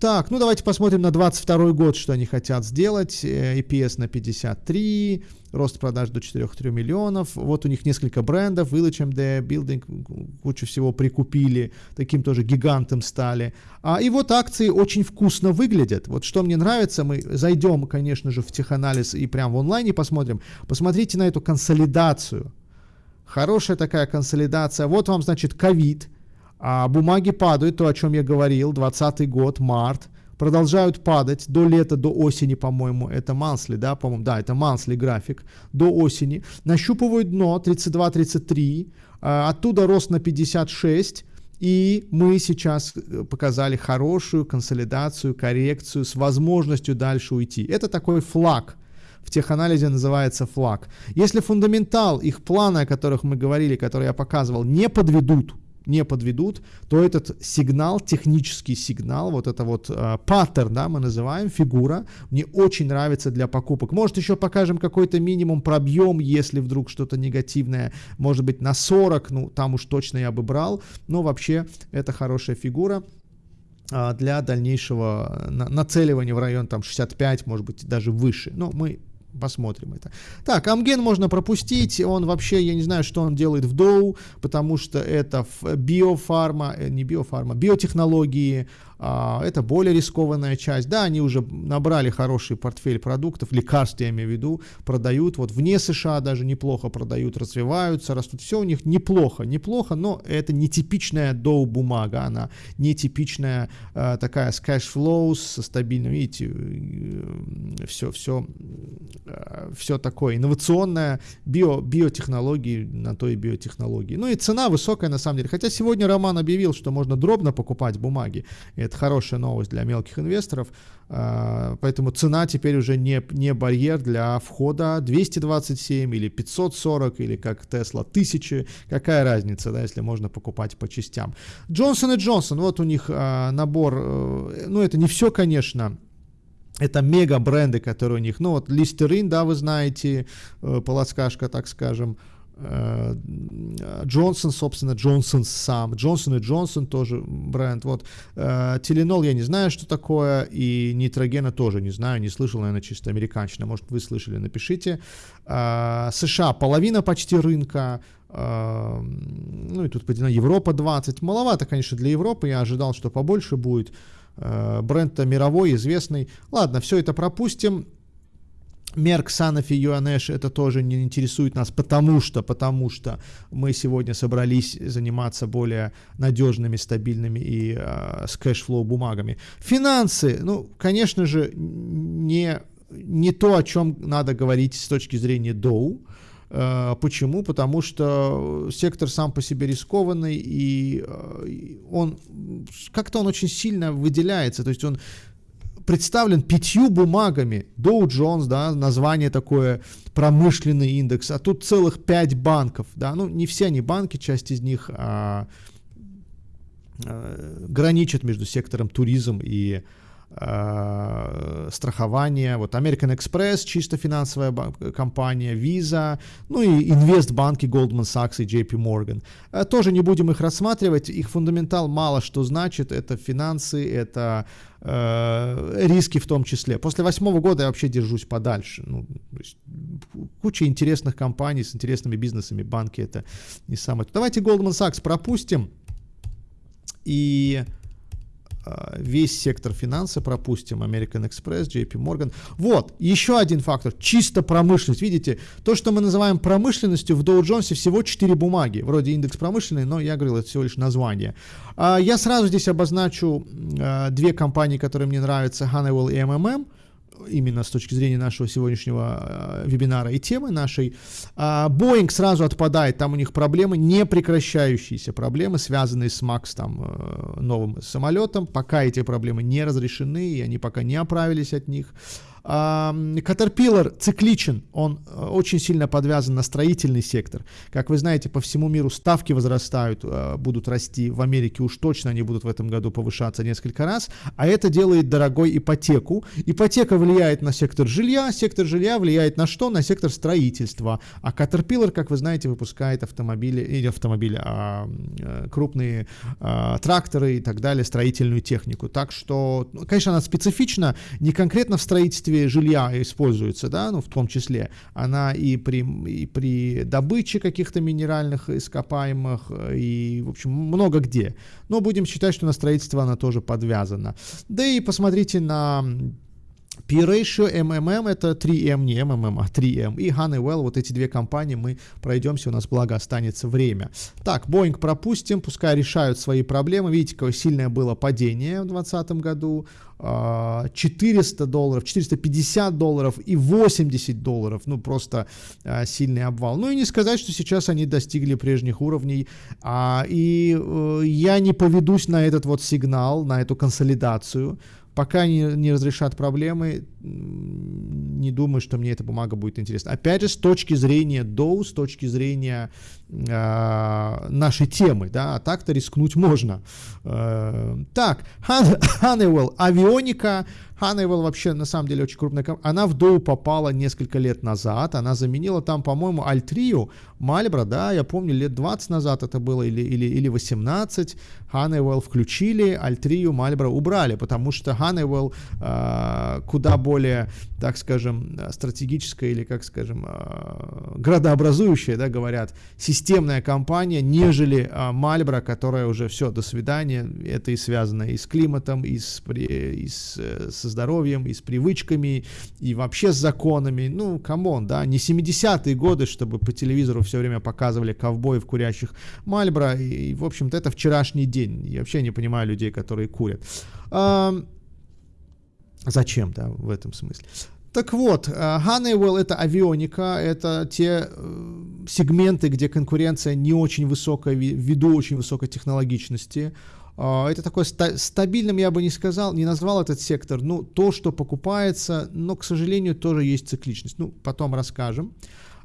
Speaker 2: так, ну давайте посмотрим на 22 год, что они хотят сделать. EPS на 53, рост продаж до 4-3 миллионов. Вот у них несколько брендов, Village MD, Building, кучу всего прикупили, таким тоже гигантом стали. А, и вот акции очень вкусно выглядят. Вот что мне нравится, мы зайдем, конечно же, в теханализ и прямо в онлайне посмотрим. Посмотрите на эту консолидацию. Хорошая такая консолидация. Вот вам, значит, ковид а бумаги падают, то, о чем я говорил, 20 год, март, продолжают падать до лета, до осени, по-моему, это мансли, да, по-моему, да, это мансли график, до осени, нащупывают дно 32-33, а, оттуда рост на 56, и мы сейчас э, показали хорошую консолидацию, коррекцию с возможностью дальше уйти. Это такой флаг, в теханализе называется флаг. Если фундаментал их плана, о которых мы говорили, который я показывал, не подведут, не подведут, то этот сигнал, технический сигнал, вот это вот э, да, мы называем, фигура, мне очень нравится для покупок. Может еще покажем какой-то минимум, пробьем, если вдруг что-то негативное, может быть на 40, ну там уж точно я бы брал, но вообще это хорошая фигура для дальнейшего нацеливания в район там 65, может быть даже выше. Но мы Посмотрим это. Так, Amgen можно пропустить. Он вообще, я не знаю, что он делает в Доу, потому что это биофарма, э, не биофарма, биотехнологии, это более рискованная часть. Да, они уже набрали хороший портфель продуктов, лекарств, я имею в виду, продают. Вот вне США даже неплохо продают, развиваются, растут. Все у них неплохо, неплохо, но это нетипичная доу бумага, она нетипичная а, такая с cash flow, со стабильным, видите, все, все, все такое инновационное, био, биотехнологии, на то и биотехнологии. Ну и цена высокая на самом деле. Хотя сегодня Роман объявил, что можно дробно покупать бумаги. Это хорошая новость для мелких инвесторов. А, поэтому цена теперь уже не, не барьер для входа 227 или 540 или как Тесла 1000. Какая разница, да, если можно покупать по частям. Джонсон и Джонсон, вот у них а, набор, э, ну это не все, конечно, это мега бренды, которые у них, ну вот Листерин, да, вы знаете, э, полоскашка, так скажем, Джонсон, собственно, Джонсон сам. Джонсон и Джонсон тоже бренд. Вот. Э, Теленол я не знаю, что такое, и Нитрогена тоже не знаю, не слышал, наверное, чисто американщина. Может, вы слышали, напишите. Э, США половина почти рынка, ну и тут поделена Европа 20. Маловато, конечно, для Европы. Я ожидал, что побольше будет. Бренд-то мировой, известный. Ладно, все это пропустим. Merck, Sanofi, UNH это тоже не интересует нас, потому что, потому что мы сегодня собрались заниматься более надежными, стабильными и э, с cash flow бумагами. Финансы, ну, конечно же, не, не то, о чем надо говорить с точки зрения Доу. Э, почему? Потому что сектор сам по себе рискованный, и э, он как-то он очень сильно выделяется. То есть он представлен пятью бумагами. Dow Jones, да, название такое, промышленный индекс, а тут целых пять банков, да, ну не все они банки, часть из них а, а, граничат между сектором туризм и страхование, вот American Express, чисто финансовая компания, Visa, ну и инвестбанки Goldman Sachs и JP Morgan. Э, тоже не будем их рассматривать, их фундаментал мало что значит, это финансы, это э, риски в том числе. После восьмого года я вообще держусь подальше. Ну, куча интересных компаний с интересными бизнесами, банки это не самое. Давайте Goldman Sachs пропустим и весь сектор финансы пропустим, American Express, JP Morgan. Вот, еще один фактор, чисто промышленность. Видите, то, что мы называем промышленностью, в Dow Jones всего 4 бумаги. Вроде индекс промышленный, но я говорил, это всего лишь название. А, я сразу здесь обозначу а, две компании, которые мне нравятся, Honeywell и MMM именно с точки зрения нашего сегодняшнего э, вебинара и темы нашей. А Boeing сразу отпадает, там у них проблемы, не прекращающиеся проблемы, связанные с Max там, э, новым самолетом. Пока эти проблемы не разрешены, и они пока не оправились от них. Caterpillar цикличен, он э, очень сильно подвязан на строительный сектор. Как вы знаете, по всему миру ставки возрастают, э, будут расти. В Америке уж точно они будут в этом году повышаться несколько раз. А это делает дорогой ипотеку. Ипотека влияет на сектор жилья, сектор жилья влияет на что? На сектор строительства. А Caterpillar, как вы знаете, выпускает автомобили, или автомобили, а, э, крупные а, тракторы и так далее, строительную технику. Так что, ну, конечно, она специфична, не конкретно в строительстве жилья используется, да, ну, в том числе. Она и при, и при добыче каких-то минеральных ископаемых, и, в общем, много где. Но будем считать, что на строительство она тоже подвязана. Да и посмотрите на P-Ratio, MMM это 3M, не MMM, а 3M. И Honeywell, вот эти две компании мы пройдемся, у нас благо останется время. Так, Boeing пропустим, пускай решают свои проблемы. Видите, какое сильное было падение в 2020 году. 400 а, долларов, 450 долларов и 80 долларов. Ну, просто а, сильный обвал. Ну и не сказать, что сейчас они достигли прежних уровней. А, и э, я не поведусь на этот вот сигнал, на эту консолидацию. Пока не, не разрешат проблемы, не думаю, что мне эта бумага будет интересна. Опять же, с точки зрения Dow, с точки зрения э, нашей темы, да, а так-то рискнуть можно. Э, так, Honeywell, авионика, Honeywell вообще на самом деле очень крупная компания. Она в Dow попала несколько лет назад. Она заменила там, по-моему, Альтрию, Мальбро, да, я помню, лет 20 назад это было или, или, или 18. Honeywell включили, Альтрию, Мальбро убрали, потому что Honeywell э, куда более, так скажем, стратегическая или, как скажем, э, градообразующая, да, говорят, системная компания, нежели э, которая уже все, до свидания. Это и связано и с климатом, и с, и с, с здоровьем, и с привычками, и вообще с законами. Ну, come on, да, не 70-е годы, чтобы по телевизору все время показывали ковбоев, курящих Мальбро, и, в общем-то, это вчерашний день. Я вообще не понимаю людей, которые курят. А, зачем, да, в этом смысле. Так вот, Honeywell это авионика, это те э, сегменты, где конкуренция не очень высокая, ввиду очень высокой технологичности. А, это такой ста- стабильным, я бы не сказал, не назвал этот сектор. Ну, то, что покупается, но, к сожалению, тоже есть цикличность. Ну, потом расскажем.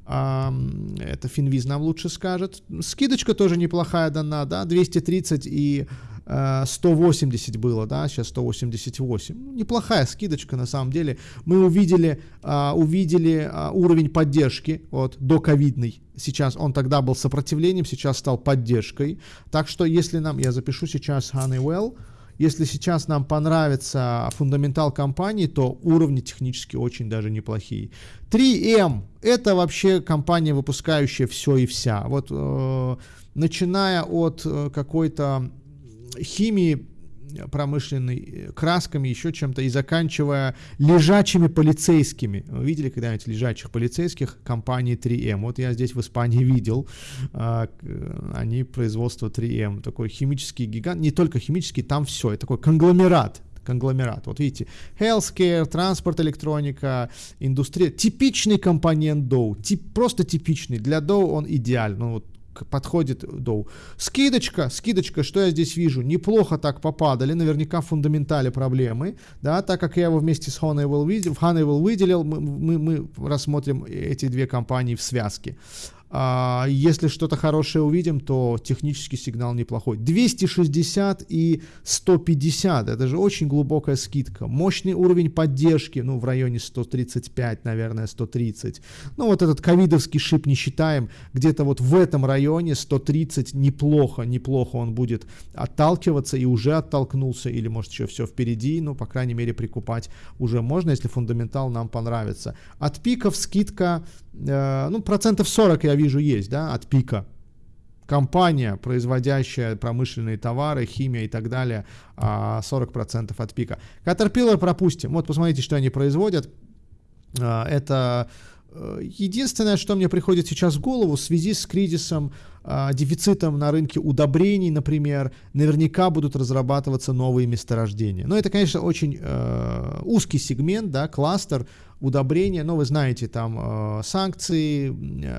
Speaker 2: Это Финвиз нам лучше скажет. Скидочка тоже неплохая дана, да, 230 и 180 было, да, сейчас 188. Ну, неплохая скидочка на самом деле. Мы увидели, а, увидели а, уровень поддержки, вот, до ковидный. Сейчас он тогда был сопротивлением, сейчас стал поддержкой. Так что если нам, я запишу сейчас Honeywell, если сейчас нам понравится фундаментал компании, то уровни технически очень даже неплохие. 3M это вообще компания, выпускающая все и вся. Вот э, начиная от э, какой-то химии промышленной, э, красками, еще чем-то, и заканчивая лежачими полицейскими. Вы видели когда-нибудь лежачих полицейских компании 3M? Вот я здесь в Испании видел, а, они производство 3M, такой химический гигант, не только химический, там все, это такой конгломерат, конгломерат. Вот видите, healthcare, транспорт, электроника, индустрия. Типичный компонент Dow, тип, просто типичный. Для Dow он идеален. Ну, вот подходит Доу. Скидочка, скидочка, что я здесь вижу? Неплохо так попадали, наверняка в фундаментале проблемы, да, так как я его вместе с Honeywell, видел, в Honeywell выделил, мы, мы, мы рассмотрим эти две компании в связке. А, если что-то хорошее увидим, то технический сигнал неплохой. 260 и 150, это же очень глубокая скидка. Мощный уровень поддержки, ну, в районе 135, наверное, 130. Ну, вот этот ковидовский шип не считаем, где-то вот в этом районе 130 неплохо, неплохо он будет отталкиваться и уже оттолкнулся, или может еще все впереди, ну, по крайней мере, прикупать уже можно, если фундаментал нам понравится. От пиков скидка ну, процентов 40 я вижу есть, да, от пика. Компания, производящая промышленные товары, химия и так далее, 40% а, от пика. Caterpillar пропустим. Вот посмотрите, что они производят. Э, это э, единственное, что мне приходит сейчас в голову в связи с кризисом, дефицитом на рынке удобрений, например, наверняка будут разрабатываться новые месторождения. Но это, конечно, очень узкий сегмент, да, кластер, удобрения, но вы знаете, там э, санкции,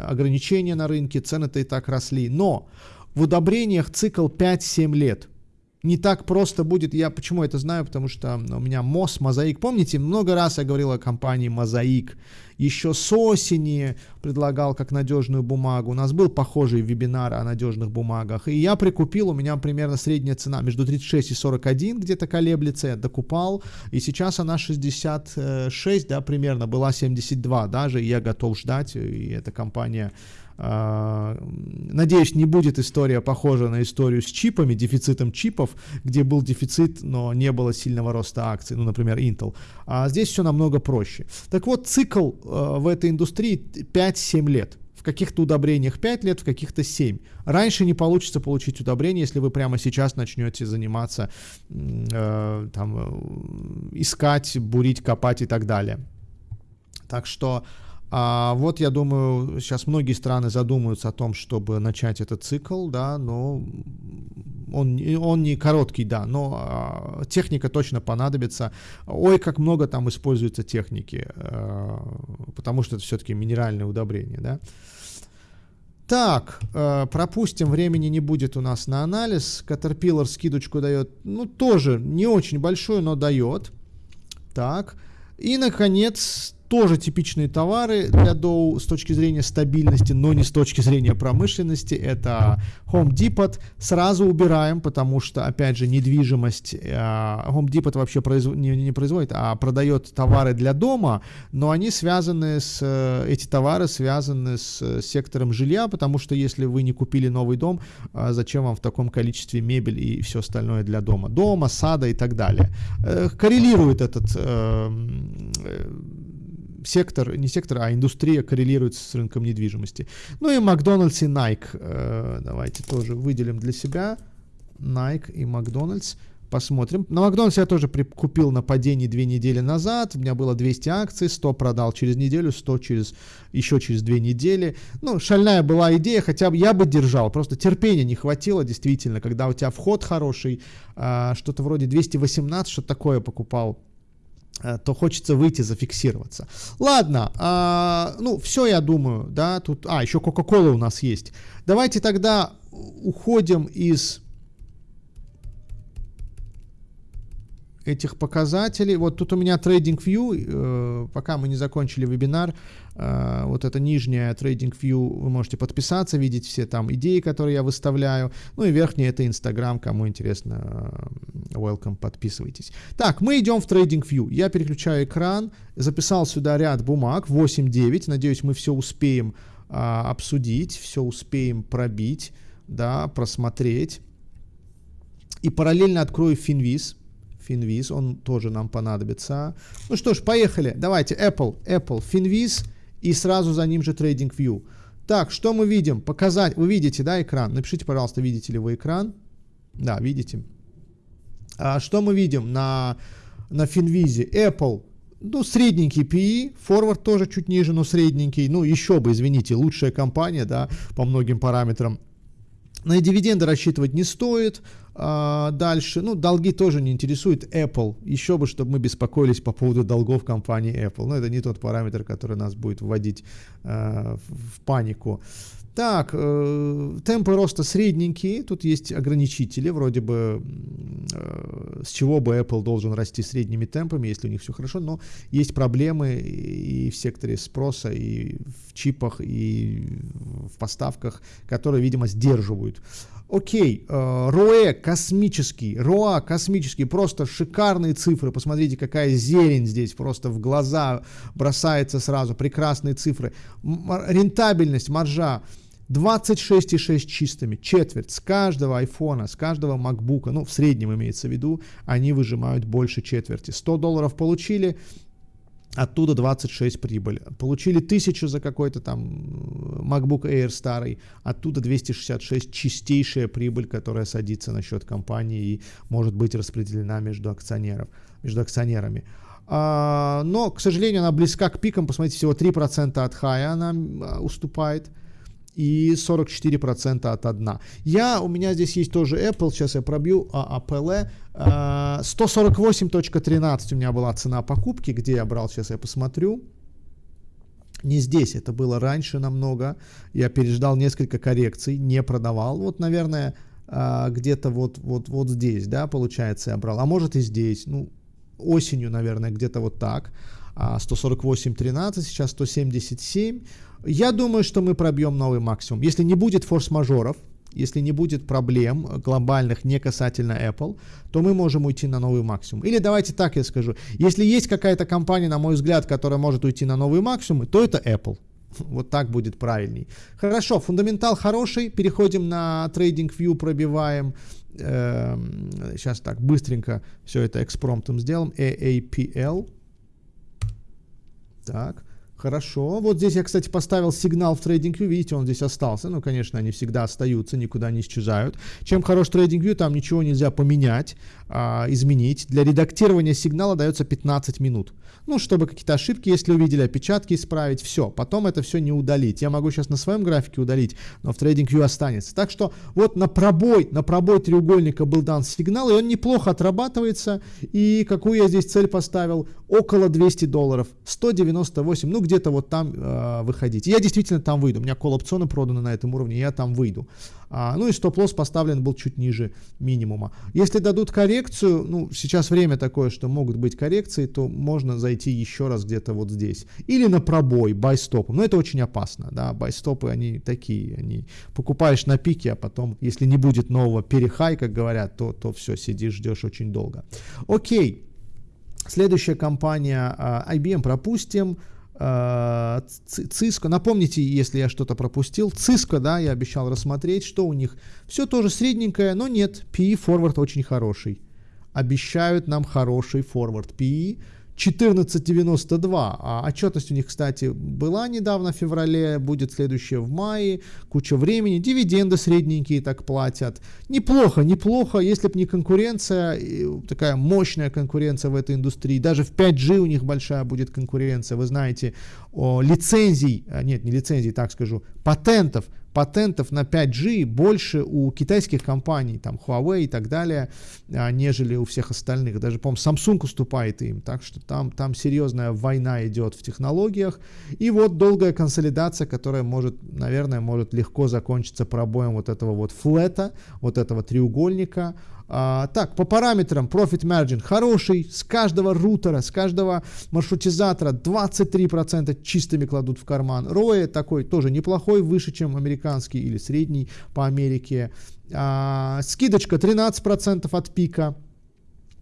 Speaker 2: ограничения на рынке, цены-то и так росли. Но в удобрениях цикл 5-7 лет. Не так просто будет. Я почему это знаю? Потому что у меня МОС, Мозаик. Помните, много раз я говорил о компании Мозаик. Еще с осени предлагал как надежную бумагу. У нас был похожий вебинар о надежных бумагах. И я прикупил, у меня примерно средняя цена между 36 и 41 где-то колеблется. Я докупал. И сейчас она 66, да, примерно. Была 72 даже. И я готов ждать. И эта компания надеюсь, не будет история похожа на историю с чипами, дефицитом чипов, где был дефицит, но не было сильного роста акций, ну, например, Intel. А здесь все намного проще. Так вот, цикл э, в этой индустрии 5-7 лет. В каких-то удобрениях 5 лет, в каких-то 7. Раньше не получится получить удобрение, если вы прямо сейчас начнете заниматься, э, там, искать, бурить, копать и так далее. Так что а вот, я думаю, сейчас многие страны задумаются о том, чтобы начать этот цикл, да, но он, он не короткий, да, но а, техника точно понадобится. Ой, как много там используется техники, а, потому что это все-таки минеральное удобрение, да. Так, э, пропустим, времени не будет у нас на анализ. Caterpillar скидочку дает, ну, тоже не очень большую, но дает. Так, и, наконец, тоже типичные товары для Dow с точки зрения стабильности, но не с точки зрения промышленности. Это Home Depot. Сразу убираем, потому что, опять же, недвижимость. Э, Home Depot вообще произв... не, не производит, а продает товары для дома, но они связаны с... Э, эти товары связаны с сектором жилья, потому что если вы не купили новый дом, э, зачем вам в таком количестве мебель и все остальное для дома? Дома, сада и так далее. Коррелирует этот сектор, не сектор, а индустрия коррелирует с рынком недвижимости. Ну и Макдональдс и Nike. Э, давайте тоже выделим для себя Nike и Макдональдс. Посмотрим. На Макдональдс я тоже купил на падении две недели назад. У меня было 200 акций, 100 продал через неделю, 100 через, еще через две недели. Ну, шальная была идея, хотя бы я бы держал. Просто терпения не хватило, действительно, когда у тебя вход хороший, а, что-то вроде 218, что такое покупал то хочется выйти, зафиксироваться. Ладно, а, ну, все, я думаю, да, тут, а, еще Coca-Cola у нас есть. Давайте тогда уходим из этих показателей. Вот тут у меня TradingView, э, пока мы не закончили вебинар, э, вот это нижняя TradingView, вы можете подписаться, видеть все там идеи, которые я выставляю. Ну и верхняя это Instagram, кому интересно, э, welcome, подписывайтесь. Так, мы идем в TradingView. Я переключаю экран, записал сюда ряд бумаг, 8-9, надеюсь мы все успеем обсудить, все успеем пробить, да, просмотреть. И параллельно открою Finviz. Finviz, он тоже нам понадобится. Ну что ж, поехали. Давайте Apple, Apple, Finviz и сразу за ним же TradingView. Так, что мы видим? Показать, вы видите, да, экран? Напишите, пожалуйста, видите ли вы экран. Да, видите. А что мы видим на, на Finviz? Apple, ну, средненький PE, Forward тоже чуть ниже, но средненький. Ну, еще бы, извините, лучшая компания, да, по многим параметрам. На дивиденды рассчитывать не стоит. А, дальше, ну, долги тоже не интересует Apple. Еще бы, чтобы мы беспокоились по поводу долгов компании Apple. Но это не тот параметр, который нас будет вводить э, в панику. Так, э, темпы роста средненькие, тут есть ограничители, вроде бы э, с чего бы Apple должен расти средними темпами, если у них все хорошо, но есть проблемы и в секторе спроса, и в чипах, и в поставках, которые, видимо, сдерживают. Окей, э, ROE космический, ROA космический, просто шикарные цифры, посмотрите, какая зелень здесь, просто в глаза бросается сразу, прекрасные цифры. Рентабельность, маржа 26,6 чистыми, четверть с каждого айфона, с каждого макбука, ну в среднем имеется в виду, они выжимают больше четверти. 100 долларов получили, оттуда 26 прибыль. Получили 1000 за какой-то там MacBook Air старый, оттуда 266 чистейшая прибыль, которая садится на счет компании и может быть распределена между акционеров, между акционерами. А, но, к сожалению, она близка к пикам, посмотрите, всего 3% от хая она а, уступает и 44% от 1. Я, у меня здесь есть тоже Apple, сейчас я пробью а, APL. 148.13 у меня была цена покупки, где я брал, сейчас я посмотрю. Не здесь, это было раньше намного. Я переждал несколько коррекций, не продавал. Вот, наверное, а, где-то вот, вот, вот здесь, да, получается, я брал, а может и здесь, ну, осенью, наверное, где-то вот так, 148.13, а, сейчас 177, я думаю, что мы пробьем новый максимум, если не будет форс-мажоров, если не будет проблем глобальных не касательно Apple, то мы можем уйти на новый максимум. Или давайте так я скажу, если есть какая-то компания, на мой взгляд, которая может уйти на новый максимум, то это Apple. (laughs) Вот так будет правильней. Хорошо, фундаментал хороший. Переходим на TradingView, пробиваем. сейчас эм, так, быстренько все это экспромтом сделаем. AAPL. Так. Хорошо. Вот здесь я, кстати, поставил сигнал в TradingView. Видите, он здесь остался. Ну, конечно, они всегда остаются, никуда не исчезают. Чем хорош TradingView, там ничего нельзя поменять, а, изменить. Для редактирования сигнала дается 15 минут. Ну, чтобы какие-то ошибки, если увидели, опечатки исправить, все. Потом это все не удалить. Я могу сейчас на своем графике удалить, но в TradingView останется. Так что вот на пробой, на пробой треугольника был дан сигнал, и он неплохо отрабатывается. И какую я здесь цель поставил? Около 200 долларов. 198, ну, где-то вот там э, выходить. Я действительно там выйду. У меня кол-опционы проданы на этом уровне, я там выйду. А, ну и стоп-лосс поставлен был чуть ниже минимума. Если дадут коррекцию, ну сейчас время такое, что могут быть коррекции, то можно зайти еще раз где-то вот здесь. Или на пробой, бай-стопом. Но это очень опасно, да, бай-стопы они такие, они покупаешь на пике, а потом, если не будет нового перехай, как говорят, то, то все, сидишь, ждешь очень долго. Окей. Следующая компания а, IBM пропустим. Cisco, напомните, если я что-то пропустил, Cisco, да, я обещал рассмотреть, что у них. Все тоже средненькое, но нет, PE форвард очень хороший. Обещают нам хороший форвард PE. 14.92. А отчетность у них, кстати, была недавно в феврале, будет следующая в мае. Куча времени. Дивиденды средненькие так платят. Неплохо, неплохо. Если бы не конкуренция, такая мощная конкуренция в этой индустрии. Даже в 5G у них большая будет конкуренция. Вы знаете, о, лицензий, а, нет, не лицензий, так скажу, патентов патентов на 5G больше у китайских компаний, там Huawei и так далее, а, нежели у всех остальных. Даже, по-моему, Samsung уступает им, так что там, там серьезная война идет в технологиях. И вот долгая консолидация, которая может, наверное, может легко закончиться пробоем вот этого вот флета, вот этого треугольника, а, так, по параметрам Profit Margin хороший, с каждого рутера, с каждого маршрутизатора 23% чистыми кладут в карман. ROE такой тоже неплохой, выше, чем американский или средний по Америке. А, скидочка 13% от пика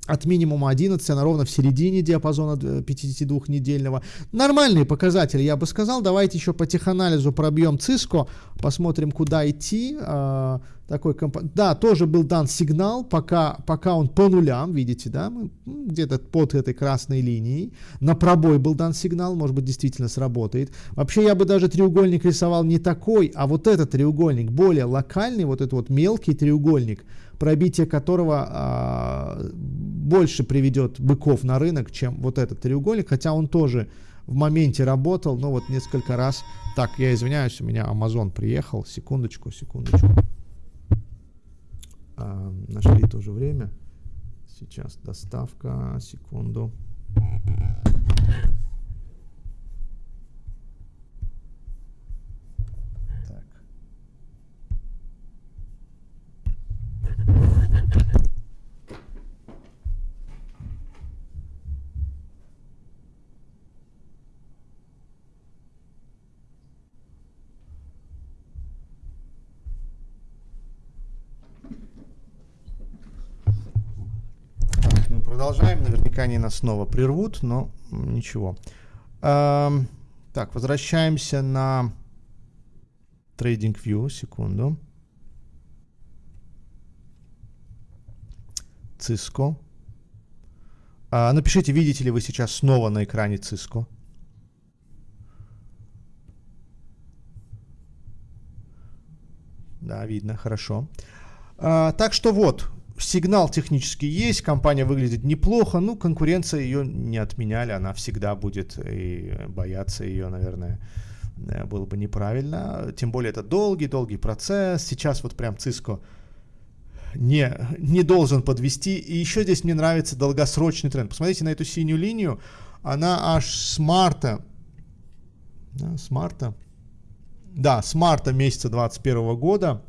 Speaker 2: от минимума 11, она ровно в середине диапазона 52-недельного. Нормальные показатели, я бы сказал. Давайте еще по теханализу пробьем Cisco, посмотрим, куда идти. А, такой комп... Да, тоже был дан сигнал, пока, пока он по нулям, видите, да, где-то под этой красной линией. На пробой был дан сигнал, может быть, действительно сработает. Вообще, я бы даже треугольник рисовал не такой, а вот этот треугольник, более локальный, вот этот вот мелкий треугольник, пробитие которого а, больше приведет быков на рынок, чем вот этот треугольник, хотя он тоже в моменте работал, но вот несколько раз. Так, я извиняюсь, у меня Amazon приехал, секундочку, секундочку. А, нашли тоже время. Сейчас доставка, секунду. продолжаем. Наверняка они нас снова прервут, но ничего. Эм, так, возвращаемся на TradingView. Секунду. Cisco. А, напишите, видите ли вы сейчас снова на экране Cisco. Да, видно, хорошо. А, так что вот, сигнал технически есть, компания выглядит неплохо, ну, конкуренция ее не отменяли, она всегда будет, и бояться ее, наверное, э, было бы неправильно. Тем более это долгий-долгий процесс. Сейчас вот прям Cisco не, не должен подвести. И еще здесь мне нравится долгосрочный тренд. Посмотрите на эту синюю линию. Она аж с марта, да, с марта, да, с марта месяца 2021 года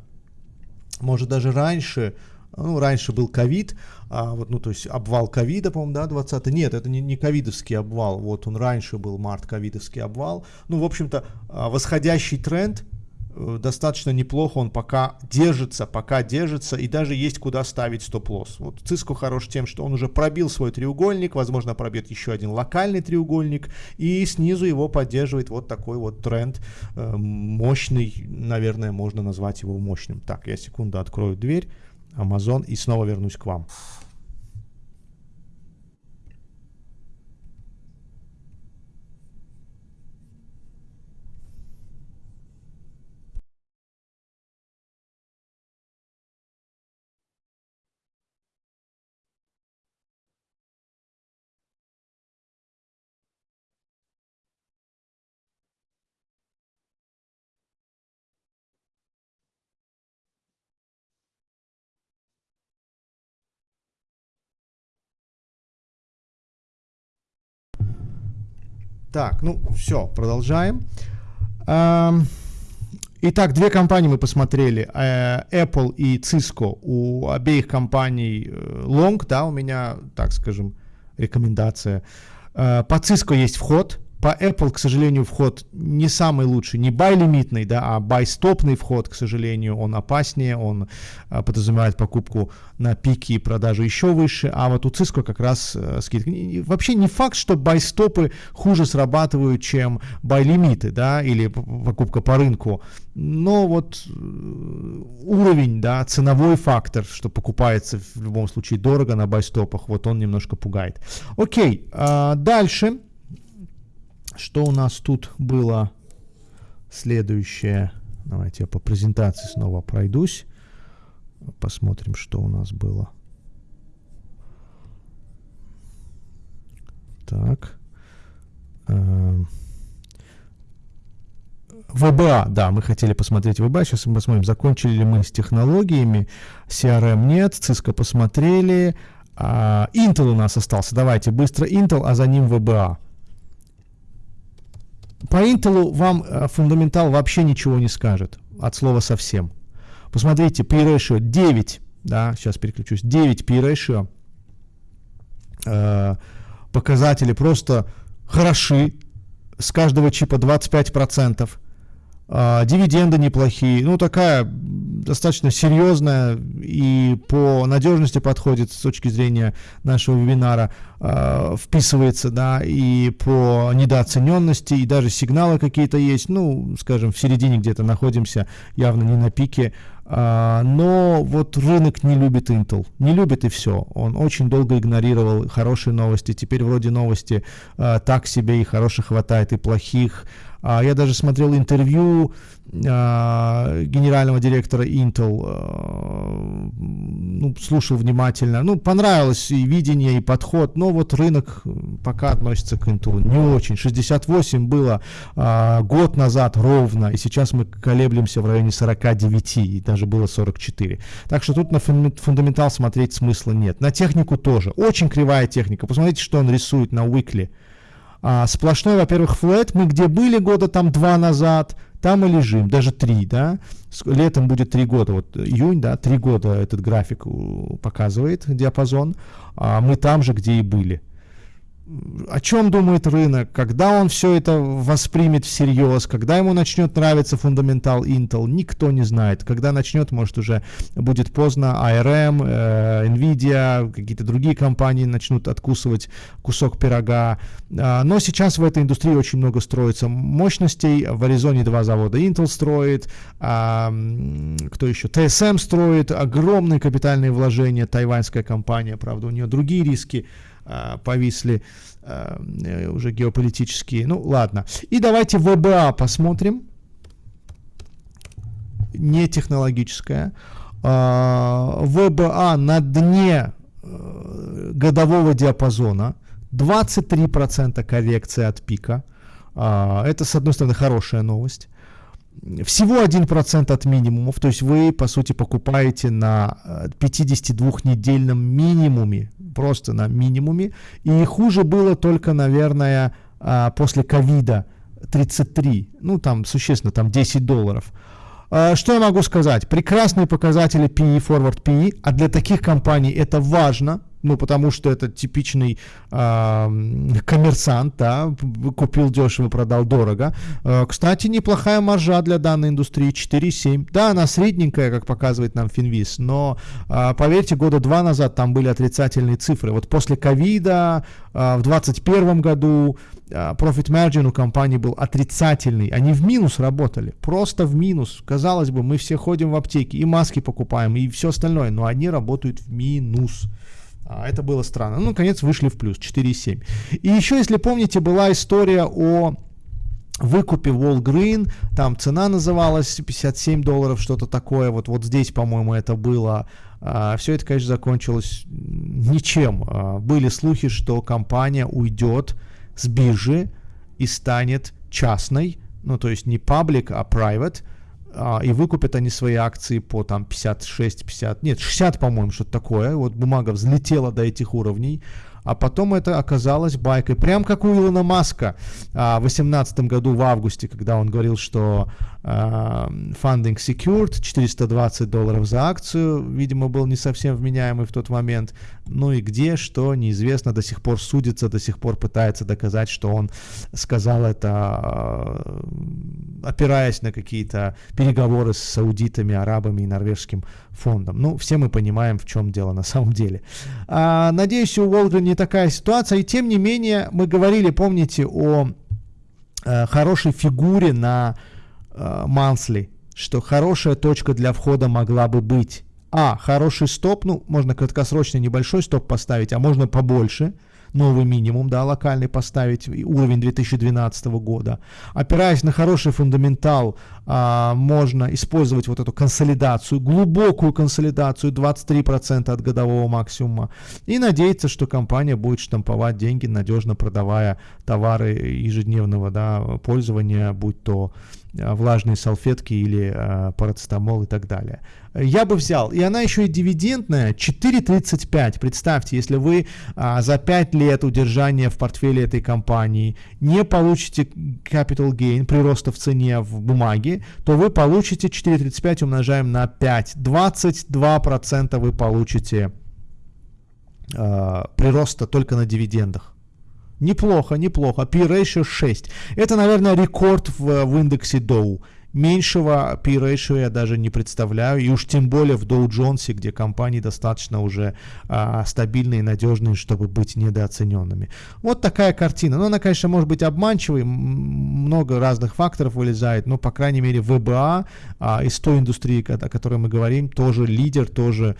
Speaker 2: может даже раньше, ну, раньше был ковид, а, вот, ну, то есть обвал ковида, по-моему, да, 20 Нет, это не, не ковидовский обвал, вот он раньше был, март, ковидовский обвал. Ну, в общем-то, а, восходящий тренд, э, достаточно неплохо, он пока держится, пока держится, и даже есть куда ставить стоп-лосс. Вот Циско хорош тем, что он уже пробил свой треугольник, возможно, пробьет еще один локальный треугольник, и снизу его поддерживает вот такой вот тренд, э, мощный, наверное, можно назвать его мощным. Так, я секунду открою дверь. Amazon и снова вернусь к вам. Так, ну все, продолжаем. Итак, две компании мы посмотрели, э, Apple и Cisco. У обеих компаний э, long, да, у меня, так скажем, рекомендация. Э, по Cisco есть вход, по Apple, к сожалению, вход не самый лучший, не buy-лимитный, да, а buy-стопный вход, к сожалению, он опаснее, он а, подразумевает покупку на пике и продажу еще выше, а вот у Cisco как раз а, скидка. Вообще не факт, что buy-стопы хуже срабатывают, чем buy-лимиты, да, или покупка по рынку, но вот э, уровень, да, ценовой фактор, что покупается в любом случае дорого на buy-стопах, вот он немножко пугает. Окей, а, дальше. Что у нас тут было следующее? Давайте я по презентации снова пройдусь. Посмотрим, что у нас было. Так. Эм. ВБА, да, мы хотели посмотреть ВБА, сейчас мы посмотрим, закончили ли мы с технологиями, CRM нет, Cisco посмотрели, а Intel у нас остался, давайте быстро Intel, а за ним ВБА. По Intel вам э, фундаментал вообще ничего не скажет, от слова совсем. Посмотрите, P-ratio 9, да, сейчас переключусь, 9 P-ratio, э, показатели просто хороши, с каждого чипа 25%, э, дивиденды неплохие, ну такая достаточно серьезная и по надежности подходит с точки зрения нашего вебинара, э, вписывается, да, и по недооцененности, и даже сигналы какие-то есть, ну, скажем, в середине где-то находимся, явно не на пике, Uh, но вот рынок не любит Intel, не любит и все. Он очень долго игнорировал хорошие новости. Теперь вроде новости uh, так себе и хороших хватает, и плохих. Uh, я даже смотрел интервью а, генерального директора Intel, а, ну, слушал внимательно. Ну, понравилось и видение, и подход, но вот рынок пока относится к Intel не очень. 68 было а, год назад ровно, и сейчас мы колеблемся в районе 49, и даже было 44. Так что тут на фундаментал смотреть смысла нет. На технику тоже. Очень кривая техника. Посмотрите, что он рисует на Weekly. А, сплошной, во-первых, флет. Мы где были года там два назад, там и лежим, даже три, да, летом будет три года, вот июнь, да, три года этот график показывает диапазон, а мы там же, где и были о чем думает рынок, когда он все это воспримет всерьез, когда ему начнет нравиться фундаментал Intel, никто не знает. Когда начнет, может уже будет поздно, ARM, э, Nvidia, какие-то другие компании начнут откусывать кусок пирога. Э, но сейчас в этой индустрии очень много строится мощностей. В Аризоне два завода Intel строит, э, кто еще? TSM строит, огромные капитальные вложения, тайваньская компания, правда, у нее другие риски. А, повисли а, э, уже геополитические. Ну, ладно. И давайте ВБА посмотрим. Не технологическая. А, ВБА на дне э, годового диапазона. 23% коррекции от пика. Это, с одной стороны, хорошая новость всего 1% от минимумов, то есть вы, по сути, покупаете на 52-недельном э, минимуме, просто на минимуме, и хуже было только, наверное, а, после ковида 33, ну там существенно, там 10 долларов. А, что я могу сказать? Прекрасные показатели PE, forward PE, а для таких компаний это важно, ну, потому что это типичный э, коммерсант, да, купил дешево, продал дорого. Э, кстати, неплохая маржа для данной индустрии, 4,7. Да, она средненькая, как показывает нам Финвиз, но, э, поверьте, года два назад там были отрицательные цифры. Вот после ковида э, в 2021 году profit margin у компании был отрицательный. Они в минус работали, просто в минус. Казалось бы, мы все ходим в аптеки и маски покупаем, и все остальное, но они работают в минус. А, это было странно. Ну, наконец, вышли в плюс 4,7. И еще, если помните, была история о выкупе Walgreen, там цена называлась 57 долларов, что-то такое, вот, вот здесь, по-моему, это было. А, все это, конечно, закончилось ничем. А, были слухи, что компания уйдет с биржи и станет частной, ну, то есть не паблик, а private, а, и выкупят они свои акции по там 56, 50, нет, 60, по-моему, что-то такое. Вот бумага взлетела до этих уровней а потом это оказалось байкой. Прям как у Илона Маска а, в 2018 году в августе, когда он говорил, что funding secured, 420 долларов за акцию, видимо, был не совсем вменяемый в тот момент. Ну и где, что, неизвестно, до сих пор судится, до сих пор пытается доказать, что он сказал это, а, опираясь на какие-то переговоры с саудитами, арабами и норвежским фондом. Ну, все мы понимаем, в чем дело на самом деле. А, надеюсь, у Волга не такая ситуация. И тем не менее, мы говорили, помните, о э, хорошей фигуре на э, Мансли, что хорошая точка для входа могла бы быть. А, хороший стоп, ну, можно краткосрочный небольшой стоп поставить, а можно побольше – новый минимум, да, локальный поставить, уровень 2012 года. Опираясь на хороший фундаментал, а, можно использовать вот эту консолидацию, глубокую консолидацию, 23% от годового максимума, и надеяться, что компания будет штамповать деньги, надежно продавая товары ежедневного да, пользования, будь то влажные салфетки или а, парацетамол и так далее. Я бы взял, и она еще и дивидендная, 4,35. Представьте, если вы а, за 5 лет удержания в портфеле этой компании не получите capital gain, прироста в цене в бумаге, то вы получите 4,35 умножаем на 5. 22% вы получите а, прироста только на дивидендах. Неплохо, неплохо. P-ratio 6. Это, наверное, рекорд в, в индексе Dow. Меньшего P-ratio я даже не представляю. И уж тем более в Dow Jones, где компании достаточно уже а, стабильные и надежные, чтобы быть недооцененными. Вот такая картина. Но она, конечно, может быть обманчивой. Много разных факторов вылезает. Но, по крайней мере, ВБА а, из той индустрии, о которой мы говорим, тоже лидер, тоже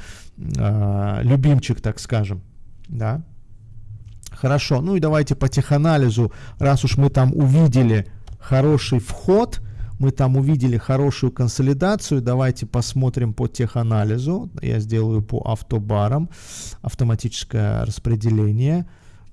Speaker 2: а, любимчик, так скажем. Да. Хорошо, ну и давайте по теханализу, раз уж мы там увидели хороший вход, мы там увидели хорошую консолидацию, давайте посмотрим по теханализу, я сделаю по автобарам, автоматическое распределение.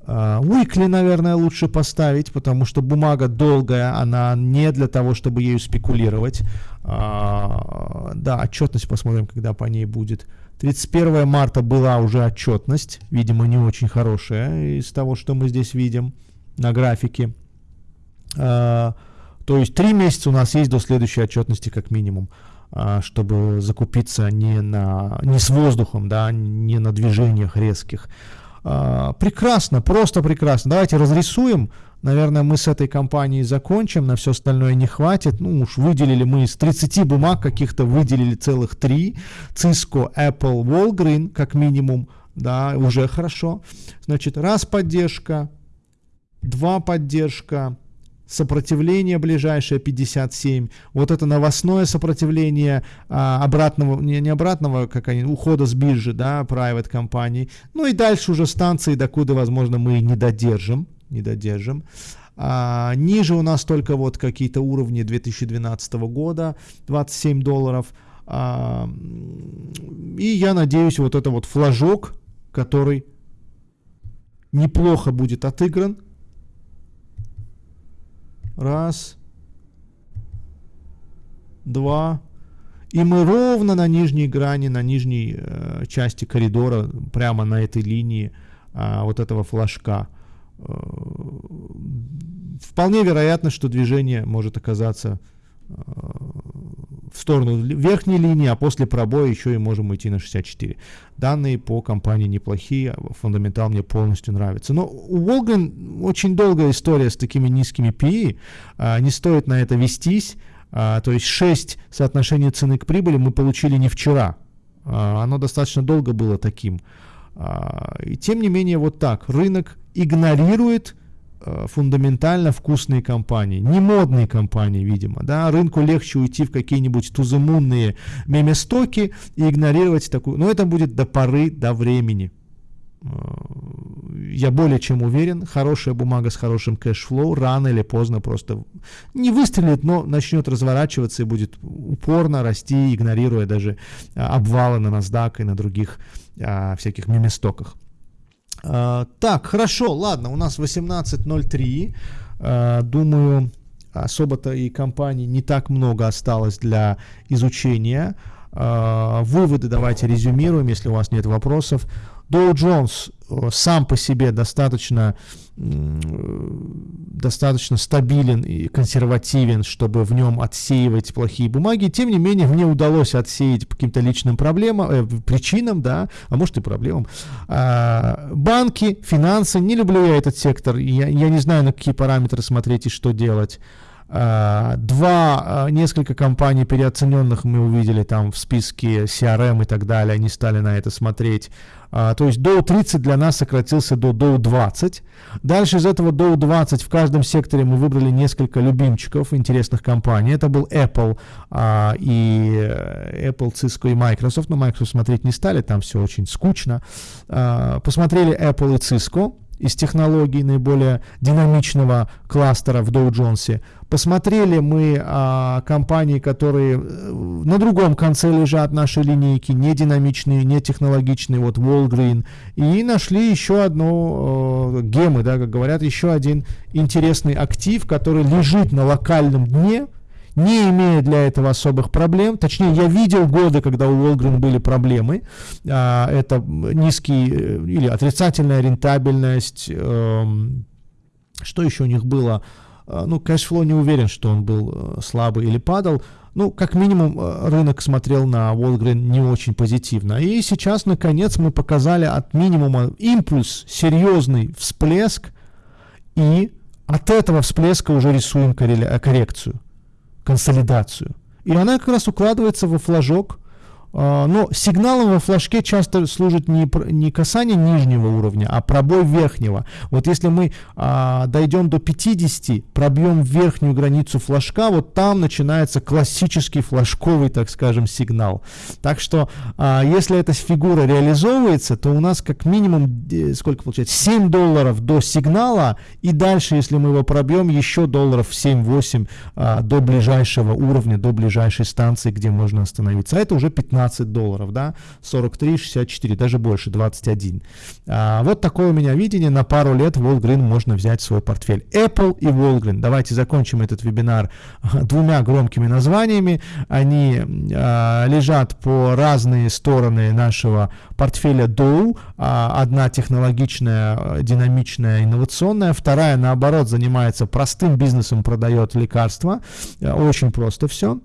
Speaker 2: Уикли, uh, наверное, лучше поставить, потому что бумага долгая, она не для того, чтобы ею спекулировать. Uh, да, отчетность посмотрим, когда по ней будет. 31 марта была уже отчетность, видимо, не очень хорошая из того, что мы здесь видим на графике. А, то есть три месяца у нас есть до следующей отчетности как минимум, а, чтобы закупиться не, на, не с воздухом, да, не на движениях резких. А, прекрасно, просто прекрасно. Давайте разрисуем Наверное, мы с этой компанией закончим, на все остальное не хватит. Ну уж выделили мы из 30 бумаг каких-то, выделили целых 3. Cisco, Apple, Walgreen, как минимум, да, уже хорошо. Значит, раз поддержка, два поддержка, сопротивление ближайшее 57, вот это новостное сопротивление а, обратного, не, не обратного, как они, ухода с биржи, да, private компаний, ну и дальше уже станции, докуда, возможно, мы не додержим, не додержим. А, ниже у нас только вот какие-то уровни 2012 года, 27 долларов. А, и я надеюсь, вот это вот флажок, который неплохо будет отыгран. Раз, два. И мы ровно на нижней грани, на нижней э, части коридора, прямо на этой линии э, вот этого флажка. Э, вполне вероятно, что движение может оказаться э, в сторону верхней линии, а после пробоя еще и можем идти на 64. Данные по компании неплохие, фундаментал мне полностью нравится. Но у Волган очень долгая история с такими низкими PE, а, не стоит на это вестись. А, то есть 6 соотношений цены к прибыли мы получили не вчера. А, оно достаточно долго было таким. А, и тем не менее вот так. Рынок игнорирует Э, фундаментально вкусные компании, не модные компании, видимо, да, рынку легче уйти в какие-нибудь тузымунные меместоки и игнорировать такую, но это будет до поры, до времени. Э, я более чем уверен, хорошая бумага с хорошим cash flow рано или поздно просто не выстрелит, но начнет разворачиваться и будет упорно расти, игнорируя даже э, обвалы на NASDAQ и на других а, всяких меместоках. А, так, хорошо, ладно, у нас 18.03. А, думаю, особо-то и компаний не так много осталось для изучения. А, выводы давайте резюмируем, если у вас нет вопросов. Dow Jones э, сам по себе достаточно, достаточно стабилен и консервативен, чтобы в нем отсеивать плохие бумаги. Тем не менее, мне удалось отсеять по каким-то личным проблемам, э, причинам, да, а может и проблемам. А, банки, финансы, не люблю я этот сектор, я, я не знаю, на какие параметры смотреть и что делать. Uh, два, uh, несколько компаний переоцененных мы увидели там в списке CRM и так далее, они стали на это смотреть. А, то есть Dow 30 для нас сократился до Dow 20. Дальше из этого Dow 20 в каждом секторе мы выбрали несколько любимчиков, интересных компаний. Это был Apple а, и э, Apple, Cisco и Microsoft. Но Microsoft смотреть не стали, там все очень скучно. А, посмотрели Apple и Cisco из технологий наиболее динамичного кластера в Dow Jones. Посмотрели мы а, компании, которые э, на другом конце лежат нашей линейки, не динамичные, не технологичные, вот Walgreen, и нашли еще одну, э, гемы, да, как говорят, еще один интересный актив, который лежит на локальном дне, не имея для этого особых проблем. Точнее, я видел годы, когда у Волгрен были проблемы. А, это низкий э, или отрицательная рентабельность. Эм, что еще у них было? А, ну, cash flow не уверен, что он был э, слабый или падал. Ну, как минимум, э, рынок смотрел на Walgreens не очень позитивно. И сейчас, наконец, мы показали от минимума импульс, серьезный всплеск, и от этого всплеска уже рисуем коррекцию консолидацию. И она как раз укладывается во флажок но сигналом во флажке часто служит не, не касание нижнего уровня, а пробой верхнего. Вот если мы а, дойдем до 50, пробьем верхнюю границу флажка, вот там начинается классический флажковый, так скажем, сигнал. Так что, а, если эта фигура реализовывается, то у нас как минимум, сколько получается, 7 долларов до сигнала, и дальше, если мы его пробьем, еще долларов 7-8 а, до ближайшего уровня, до ближайшей станции, где можно остановиться. А это уже 15 15 долларов, да, 43, 64, даже больше, 21. А, вот такое у меня видение, на пару лет Волгрин можно взять в свой портфель. Apple и Волгрин. Давайте закончим этот вебинар двумя громкими названиями. Они а, лежат по разные стороны нашего портфеля Dow. А, одна технологичная, динамичная, инновационная, вторая, наоборот, занимается простым бизнесом, продает лекарства. Очень просто все.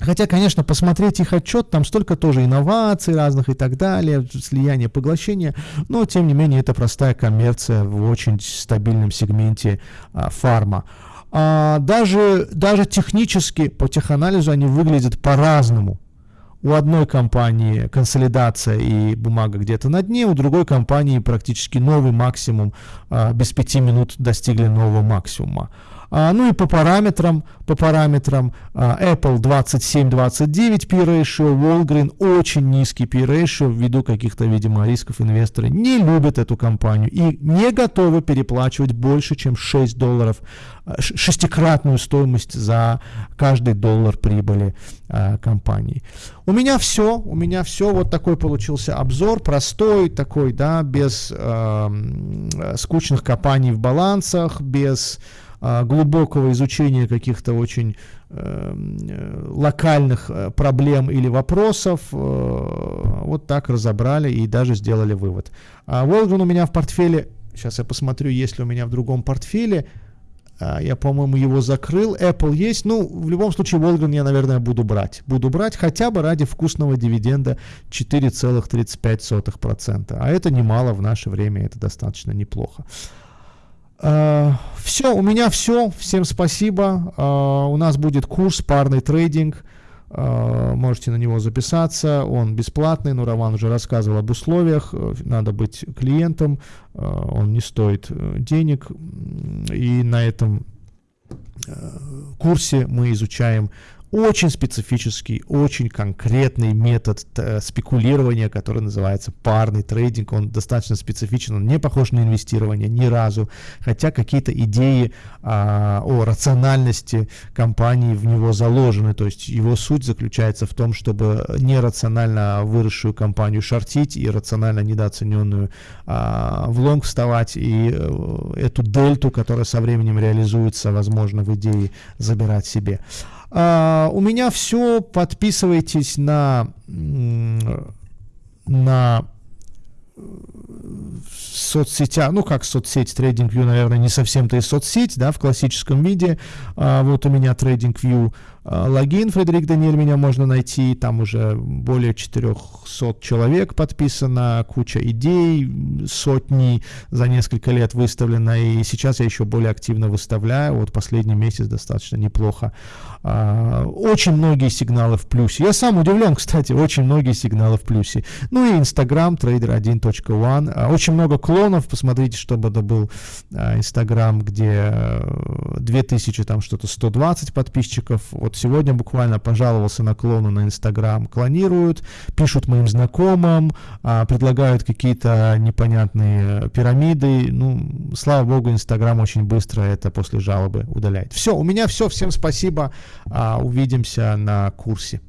Speaker 2: Хотя, конечно, посмотреть их отчет, там столько тоже инноваций разных и так далее, слияние, поглощение, но, тем не менее, это простая коммерция в очень стабильном сегменте а, фарма. А, даже, даже технически по теханализу они выглядят по-разному. У одной компании консолидация и бумага где-то на дне, у другой компании практически новый максимум, а, без пяти минут достигли нового максимума. А, ну и по параметрам, по параметрам а, Apple 27-29 P ratio, Walgreen очень низкий P ratio ввиду каких-то, видимо, рисков инвесторы не любят эту компанию и не готовы переплачивать больше, чем 6 долларов, а, шестикратную стоимость за каждый доллар прибыли компании. У меня все, у меня все, вот такой получился обзор, простой такой, да, без э, скучных копаний в балансах, без глубокого изучения каких-то очень эм, э, локальных э, проблем или вопросов. Э, вот так разобрали и даже сделали вывод. А Волган у меня в портфеле, сейчас я посмотрю, есть ли у меня в другом портфеле. А, я, по-моему, его закрыл. Apple есть. Ну, в любом случае, Волган я, наверное, буду брать. Буду брать хотя бы ради вкусного дивиденда 4,35%. А это немало в наше время, это достаточно неплохо. Uh, все, у меня все. Всем спасибо. Uh, у нас будет курс парный трейдинг. Uh, можете на него записаться. Он бесплатный, но Роман уже рассказывал об условиях. Надо быть клиентом. Он не стоит э, денег. И на этом э, курсе мы изучаем очень специфический, очень конкретный метод э, спекулирования, который называется парный трейдинг. Он достаточно специфичен, он не похож на инвестирование ни разу, хотя какие-то идеи а, о рациональности компании в него заложены. То есть его суть заключается в том, чтобы нерационально выросшую компанию шортить и рационально недооцененную а, в лонг вставать и а, эту дельту, которая со временем реализуется, возможно, в идее забирать себе. А, у меня все. Подписывайтесь на, на соцсетях, ну как соцсеть TradingView, наверное, не совсем-то и соцсеть, да, в классическом виде. А, вот у меня TradingView а, логин, Фредерик Даниэль, меня можно найти, там уже более 400 человек подписано, куча идей, сотни за несколько лет выставлено, и сейчас я еще более активно выставляю, вот последний месяц достаточно неплохо. А, очень многие сигналы в плюсе. Я сам удивлен, кстати, очень многие сигналы в плюсе. Ну и Instagram, trader1.one, а, очень много клонов, посмотрите, чтобы это был Instagram, где 2000, там что-то 120 подписчиков, вот сегодня буквально пожаловался на клону на Инстаграм. Клонируют, пишут моим знакомым, а, предлагают какие-то непонятные пирамиды. Ну, слава богу, Инстаграм очень быстро это после жалобы удаляет. Все, у меня все. Всем спасибо. А, увидимся на курсе.